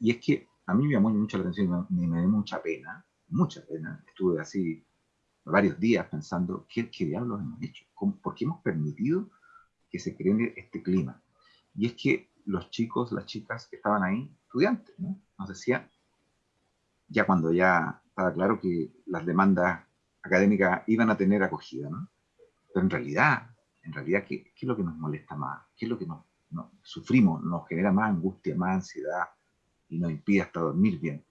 S3: Y es que a mí me llamó mucho la atención y me, dio mucha pena, mucha pena. Estuve así varios días pensando, ¿qué, qué diablos hemos hecho? ¿Por qué hemos permitido que se cree este clima? Y es que los chicos, las chicas que estaban ahí, estudiantes, ¿no? nos decían, ya cuando ya estaba claro que las demandas académicas iban a tener acogida, ¿no? Pero en realidad, en realidad, ¿qué, es lo que nos molesta más? ¿Qué es lo que nos, sufrimos, nos genera más angustia, más ansiedad y nos impide hasta dormir bien?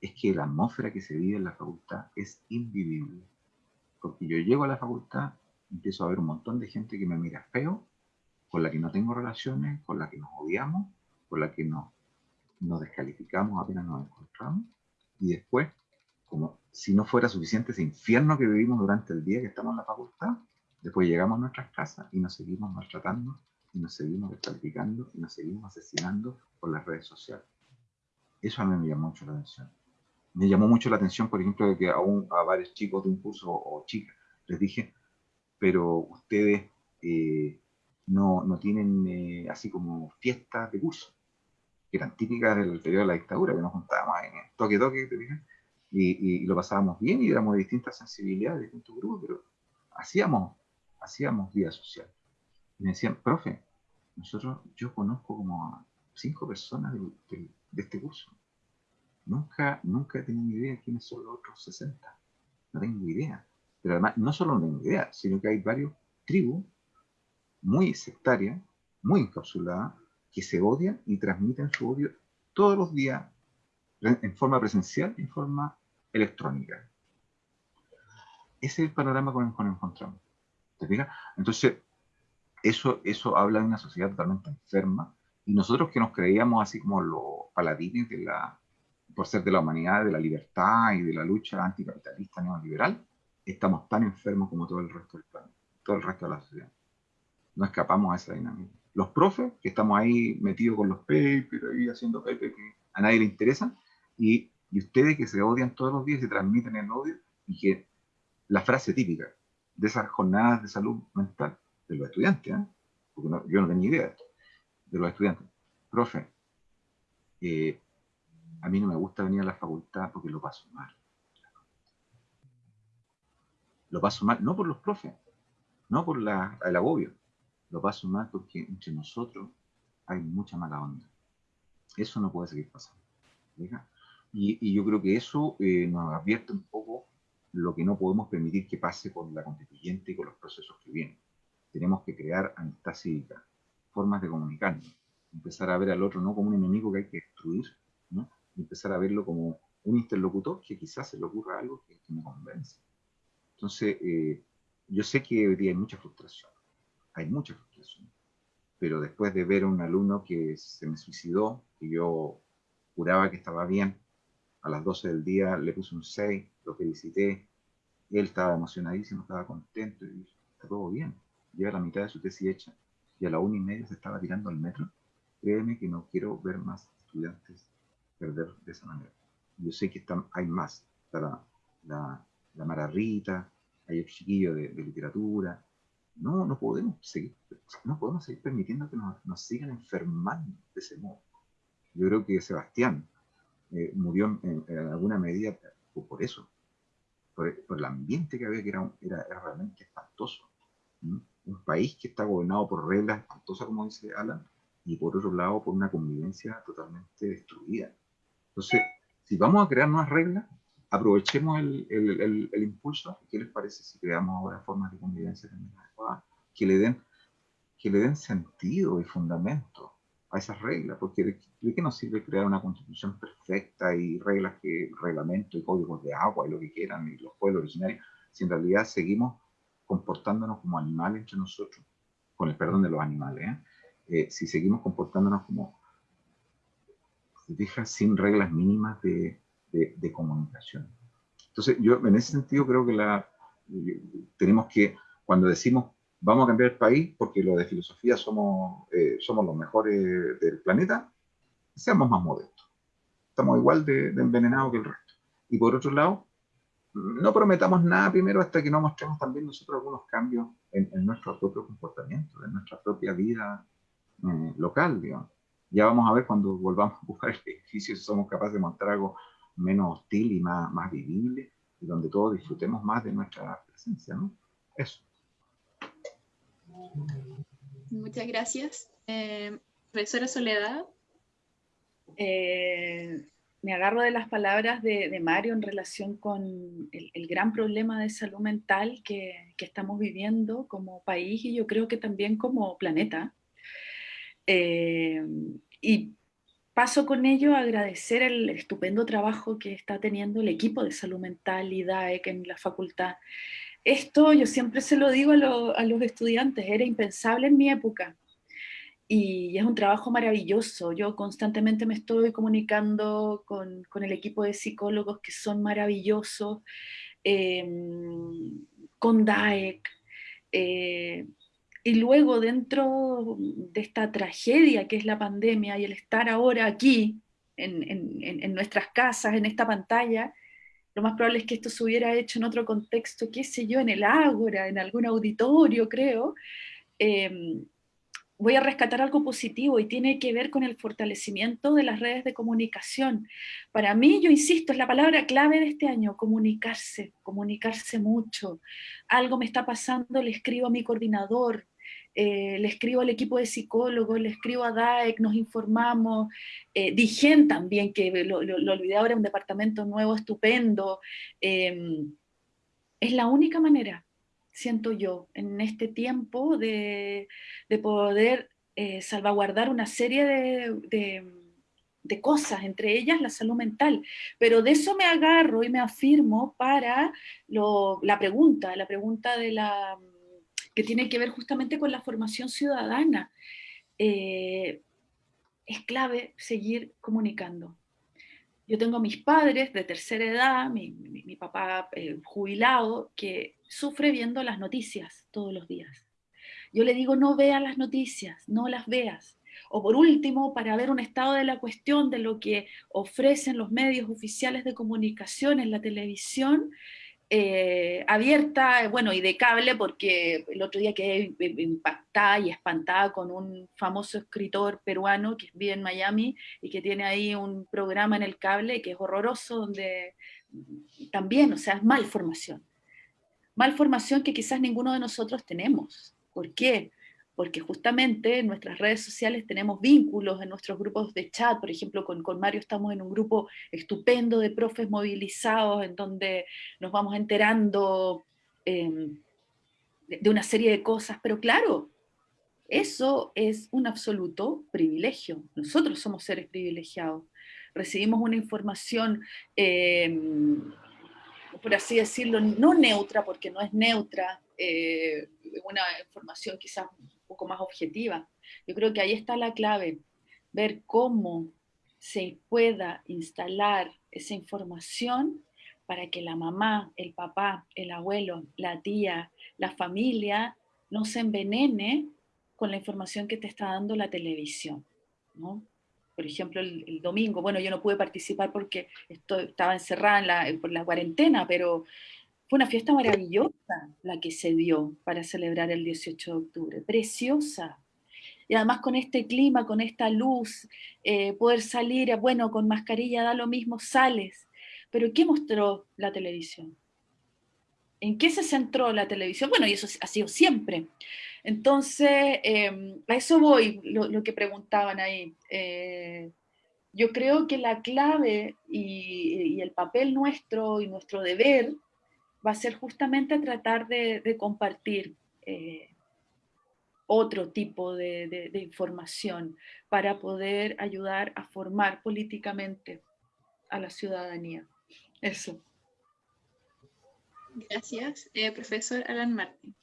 S3: Es que la atmósfera que se vive en la facultad es invivible. Porque yo llego a la facultad, empiezo a ver un montón de gente que me mira feo, con la que no tengo relaciones, con la que nos odiamos, con la que nos, nos descalificamos apenas nos encontramos, y después, como si no fuera suficiente ese infierno que vivimos durante el día que estamos en la facultad, después llegamos a nuestras casas y nos seguimos maltratando, y nos seguimos descalificando, y nos seguimos asesinando por las redes sociales. Eso a mí me llamó mucho la atención. Me llamó mucho la atención, por ejemplo, de que a, a varios chicos de un curso o chicas les dije, pero ustedes eh, no, no, tienen eh, así como fiestas de curso, que eran típicas del periodo de la dictadura, que nos juntábamos en toque toque, ¿te y, lo pasábamos bien y éramos de distintas sensibilidades, de distintos grupos, pero hacíamos, hacíamos vida social. Y me decían, profe, nosotros, yo conozco como a cinco personas de, este curso. Nunca, nunca he tenido idea de quiénes son los otros 60. No tengo idea. Pero además, no solo no tengo idea, sino que hay varios tribus muy sectarias, muy encapsuladas, que se odian y transmiten su odio todos los días en forma presencial en forma electrónica. Ese es el panorama con el que nos encontramos. ¿Te fijas? Entonces, eso, eso habla de una sociedad totalmente enferma y nosotros que nos creíamos así como los paladines de la, por ser de la humanidad, de la libertad y de la lucha anticapitalista neoliberal, estamos tan enfermos como todo el resto del planeta, todo el resto de la sociedad. No escapamos a esa dinámica. Los profes, que estamos ahí metidos con los papers, ahí haciendo papers que a nadie le interesan, y Y ustedes que se odian todos los días y transmiten el odio, y que la frase típica de esas jornadas de salud mental de los estudiantes, ¿eh? porque yo no tenía idea de esto, de los estudiantes. Profe, eh, a mí no me gusta venir a la facultad porque lo paso mal. Lo paso mal, no por los profes, no por la, el agobio, lo paso mal porque entre nosotros hay mucha mala onda. Eso no puede seguir pasando. Y, y, yo creo que eso eh, nos advierte un poco lo que no podemos permitir que pase con la constituyente y con los procesos que vienen. Tenemos que crear amistad cívica, formas de comunicarnos, empezar a ver al otro no como un enemigo que hay que destruir, ¿no? empezar a verlo como un interlocutor que quizás se le ocurra algo que, me convence. Entonces, eh, yo sé que hoy día hay mucha frustración, hay mucha frustración, pero después de ver a un alumno que se me suicidó, que yo juraba que estaba bien, a las 12 del día le puse un 6, lo felicité, él estaba emocionadísimo, estaba contento, y está todo bien, lleva la mitad de su tesis hecha, y a la una y media se estaba tirando al metro, créeme que no quiero ver más estudiantes perder de esa manera. Yo sé que están, hay más, está la, la, la Mara Rita, hay el chiquillo de, de, literatura, no, no podemos seguir, no podemos seguir permitiendo que nos, nos sigan enfermando de ese modo. Yo creo que Sebastián eh, murió en, alguna medida por, eso, por, el ambiente que había, que era, era, realmente espantoso. Un país que está gobernado por reglas espantosas, como dice Alan, y por otro lado por una convivencia totalmente destruida. Entonces, si vamos a crear nuevas reglas, aprovechemos el, el, el, impulso. ¿Qué les parece si creamos ahora formas de convivencia que le den, que le den sentido y fundamento a esas reglas, porque ¿de, qué nos sirve crear una constitución perfecta y reglas que, reglamentos y códigos de agua y lo que quieran y los pueblos originarios, si en realidad seguimos comportándonos como animales entre nosotros, con el perdón de los animales, ¿eh? Eh, si seguimos comportándonos como, deja sin reglas mínimas de, de, de, comunicación. Entonces, yo en ese sentido creo que la, tenemos que, cuando decimos vamos a cambiar el país porque lo de filosofía somos, eh, somos los mejores del planeta, seamos más modestos. Estamos igual de, envenenados que el resto. Y por otro lado, no prometamos nada primero hasta que no mostremos también nosotros algunos cambios en, nuestro propio comportamiento, en nuestra propia vida eh, local, digamos. Ya vamos a ver cuando volvamos a buscar el edificio si somos capaces de mostrar algo menos hostil y más, más vivible, y donde todos disfrutemos más de nuestra presencia, ¿no? Eso.
S1: Muchas gracias. Eh, profesora Soledad.
S2: Eh, me agarro de las palabras de, Mario en relación con el, gran problema de salud mental que, estamos viviendo como país y yo creo que también como planeta. Eh, y paso con ello a agradecer el estupendo trabajo que está teniendo el equipo de salud mental y DAEC en la facultad esto yo siempre se lo digo a, los estudiantes, era impensable en mi época. Y es un trabajo maravilloso. Yo constantemente me estoy comunicando con, el equipo de psicólogos que son maravillosos, em, con DAEC. Eh, y luego dentro de esta tragedia que es la pandemia y el estar ahora aquí, en nuestras casas, en esta pantalla, lo más probable es que esto se hubiera hecho en otro contexto, qué sé yo, en el ágora, en algún auditorio, creo. Em, voy a rescatar algo positivo y tiene que ver con el fortalecimiento de las redes de comunicación. Para mí, yo insisto, es la palabra clave de este año, comunicarse, comunicarse mucho. Algo me está pasando, le escribo a mi coordinador, eh, le escribo al equipo de psicólogos, le escribo a DAEC, nos informamos, eh, Digen también, que lo, lo, olvidé ahora, un departamento nuevo, estupendo. Em, es la única manera, siento yo, en este tiempo de, poder eh, salvaguardar una serie de, de cosas, entre ellas la salud mental. Pero de eso me agarro y me afirmo para lo, la pregunta, la pregunta de la, que tiene que ver justamente con la formación ciudadana. Eh, es clave seguir comunicando. Yo tengo mis padres de tercera edad, mi, papá eh, jubilado, que sufre viendo las noticias todos los días. Yo le digo, no veas las noticias, no las veas, O por último, para ver un estado de la cuestión de lo que ofrecen los medios oficiales de comunicación en la televisión, eh, abierta, bueno, y de cable, porque el otro día quedé impactada y espantada con un famoso escritor peruano que vive en Miami y que tiene ahí un programa en el cable que es horroroso, donde también, o sea, es malformación. Malformación que quizás ninguno de nosotros tenemos. ¿Por qué? Porque justamente en nuestras redes sociales tenemos vínculos en nuestros grupos de chat, por ejemplo, con, con, Mario estamos en un grupo estupendo de profes movilizados, en donde nos vamos enterando em, de una serie de cosas, pero claro, eso es un absoluto privilegio, nosotros somos seres privilegiados, recibimos una información, em, por así decirlo, no neutra, porque no es neutra, eh, una información quizás poco más objetiva. Yo creo que ahí está la clave, ver cómo se pueda instalar esa información para que la mamá, el papá, el abuelo, la tía, la familia no se envenene con la información que te está dando la televisión. ¿no? Por ejemplo, el, domingo, bueno, yo no pude participar porque estaba encerrada por la cuarentena, pero fue una fiesta maravillosa la que se dio para celebrar el 18 de octubre, preciosa. Y además con este clima, con esta luz, eh, poder salir, bueno, con mascarilla da lo mismo, sales. Pero ¿qué mostró la televisión? ¿En qué se centró la televisión? Bueno, y eso ha sido siempre. Entonces, em, a eso voy, lo, que preguntaban ahí. Eh, yo creo que la clave y, el papel nuestro y nuestro deber va a ser justamente tratar de, compartir eh, otro tipo de, información para poder ayudar a formar políticamente a la ciudadanía. Eso.
S1: Gracias. Eh, profesor Alan Martín.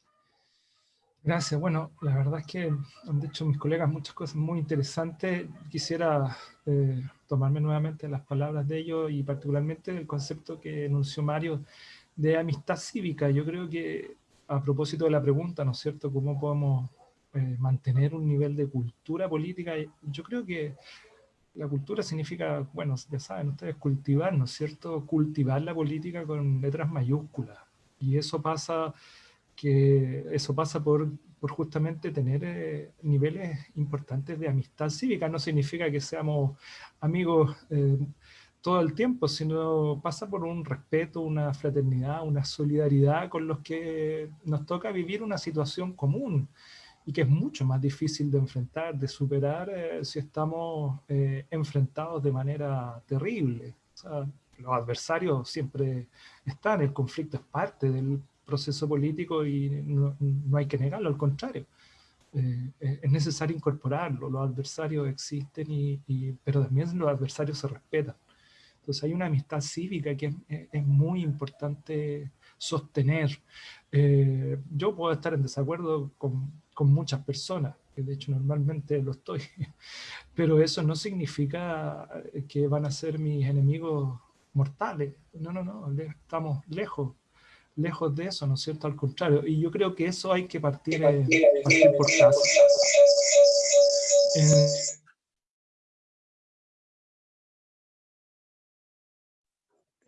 S4: Gracias. Bueno, la verdad es que han dicho mis colegas muchas cosas muy interesantes. Quisiera eh, tomarme nuevamente las palabras de ellos y particularmente el concepto que enunció Mario de amistad cívica. Yo creo que a propósito de la pregunta, ¿no es cierto?, cómo podemos eh, mantener un nivel de cultura política, yo creo que la cultura significa, bueno, ya saben ustedes, cultivar, ¿no es cierto?, cultivar la política con letras mayúsculas. Y eso pasa, que, eso pasa por, por justamente tener eh, niveles importantes de amistad cívica. No significa que seamos amigos eh, todo el tiempo, sino pasa por un respeto, una fraternidad, una solidaridad con los que nos toca vivir una situación común y que es mucho más difícil de enfrentar, de superar eh, si estamos eh, enfrentados de manera terrible. los adversarios siempre están, el conflicto es parte del proceso político y no, hay que negarlo, al contrario. Eh, es necesario incorporarlo, los adversarios existen, y, pero también los adversarios se respetan. Entonces hay una amistad cívica que es, muy importante sostener. Eh, yo puedo estar en desacuerdo con, con, muchas personas, que de hecho normalmente lo estoy, pero eso no significa que van a ser mis enemigos mortales. No, no, no, estamos lejos, lejos de eso, ¿no es cierto? Al contrario, y yo creo que eso hay que partir, eh, por caso.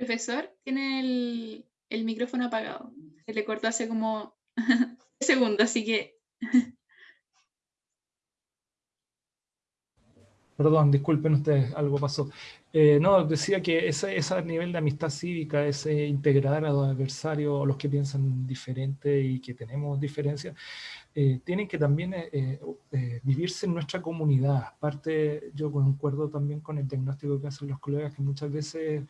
S1: Profesor, tiene el, micrófono apagado. Se le cortó hace como segundos, así que...
S4: Perdón, disculpen ustedes, algo pasó. Eh, no, decía que ese, ese, nivel de amistad cívica, ese integrar a los adversarios, a los que piensan diferente y que tenemos diferencias, eh, tienen que también eh, vivirse en nuestra comunidad. Aparte, yo concuerdo también con el diagnóstico que hacen los colegas, que muchas veces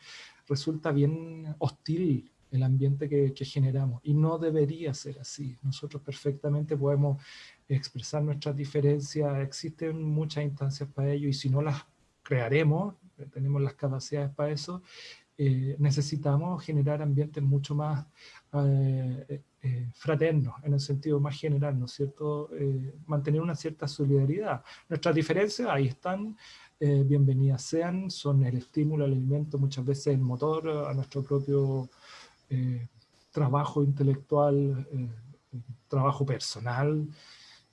S4: resulta bien hostil el ambiente que, generamos y no debería ser así. Nosotros perfectamente podemos expresar nuestras diferencias, existen muchas instancias para ello y si no las crearemos, tenemos las capacidades para eso, eh, necesitamos generar ambientes mucho más eh, eh, fraternos, en el sentido más general, ¿no es cierto? mantener una cierta solidaridad. Nuestras diferencias ahí están, eh, bienvenidas sean, son el estímulo, el alimento, muchas veces el motor a nuestro propio eh, trabajo intelectual, eh, trabajo personal,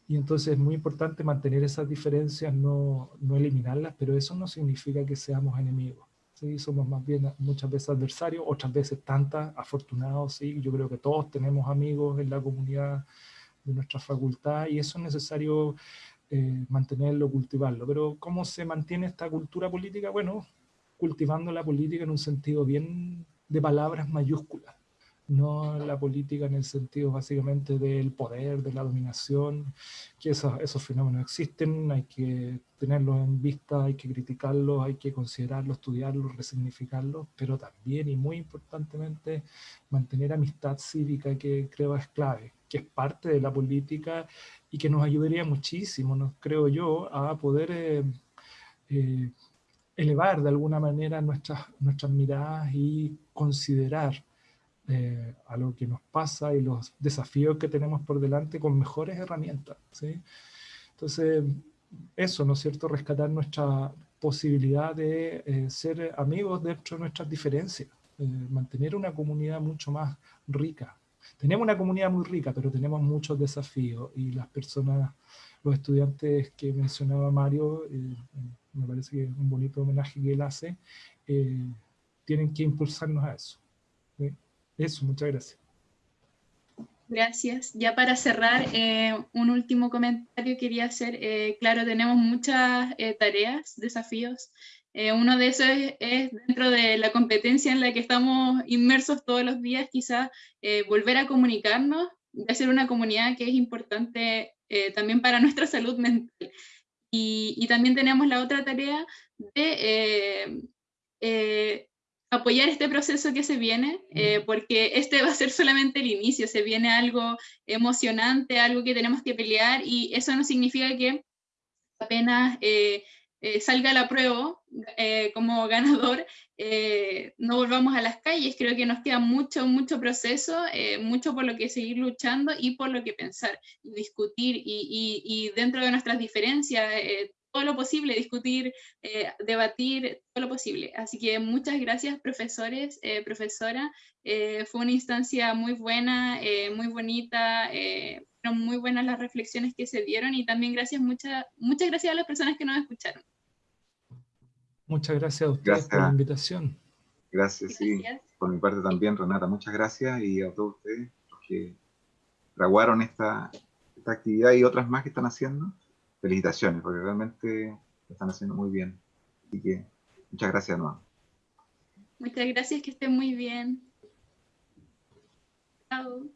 S4: Y entonces es muy importante mantener esas diferencias, no, no eliminarlas, pero eso no significa que seamos enemigos. ¿sí? Somos más bien muchas veces adversarios, otras veces tantas, afortunados, ¿sí? Yo creo que todos tenemos amigos en la comunidad de nuestra facultad y eso es necesario eh, mantenerlo, cultivarlo. Pero ¿cómo se mantiene esta cultura política? Bueno, cultivando la política en un sentido bien de palabras mayúsculas no la política en el sentido básicamente del poder, de la dominación, que esos, esos fenómenos existen, hay que tenerlos en vista, hay que criticarlos, hay que considerarlos, estudiarlos, resignificarlos, pero también y muy importantemente mantener amistad cívica que creo es clave, que es parte de la política y que nos ayudaría muchísimo, nos, creo yo, a poder... Eh, eh, elevar de alguna manera nuestras, nuestras miradas y considerar eh, a lo que nos pasa y los desafíos que tenemos por delante con mejores herramientas. ¿sí? Entonces, eso, ¿no es cierto? Rescatar nuestra posibilidad de ser amigos dentro de nuestras diferencias, mantener una comunidad mucho más rica. Tenemos una comunidad muy rica, pero tenemos muchos desafíos y las personas, los estudiantes que mencionaba Mario, me parece que es un bonito homenaje que él hace, tienen que impulsarnos a eso. Eso, muchas gracias.
S1: Gracias. Ya para cerrar, eh, un último comentario quería hacer. Eh, claro, tenemos muchas eh, tareas, desafíos. Uno de esos es, dentro de la competencia en la que estamos inmersos todos los días, quizás volver a comunicarnos, de hacer una comunidad que es importante también para nuestra salud mental. Y, y, también tenemos la otra tarea de apoyar este proceso que se viene, eh, porque este va a ser solamente el inicio, se viene algo emocionante, algo que tenemos que pelear y eso no significa que apenas eh, eh, salga la prueba como ganador, no volvamos a las calles. Creo que nos queda mucho, mucho proceso, mucho por lo que seguir luchando y por lo que pensar, discutir y, y dentro de nuestras diferencias todo lo posible, discutir, eh, debatir, todo lo posible. Así que muchas gracias profesores, eh, profesora. Eh, fue una instancia muy buena, muy bonita, muy buenas las reflexiones que se dieron y también gracias, muchas muchas gracias a las personas que nos escucharon.
S4: Muchas gracias a ustedes por la invitación.
S3: Gracias, sí. Por mi parte también, Renata, muchas gracias y a todos ustedes que fraguaron esta, esta actividad y otras más que están haciendo felicitaciones, porque realmente lo están haciendo muy bien. Así que muchas gracias de nuevo.
S1: Muchas gracias, que estén muy bien. Chao.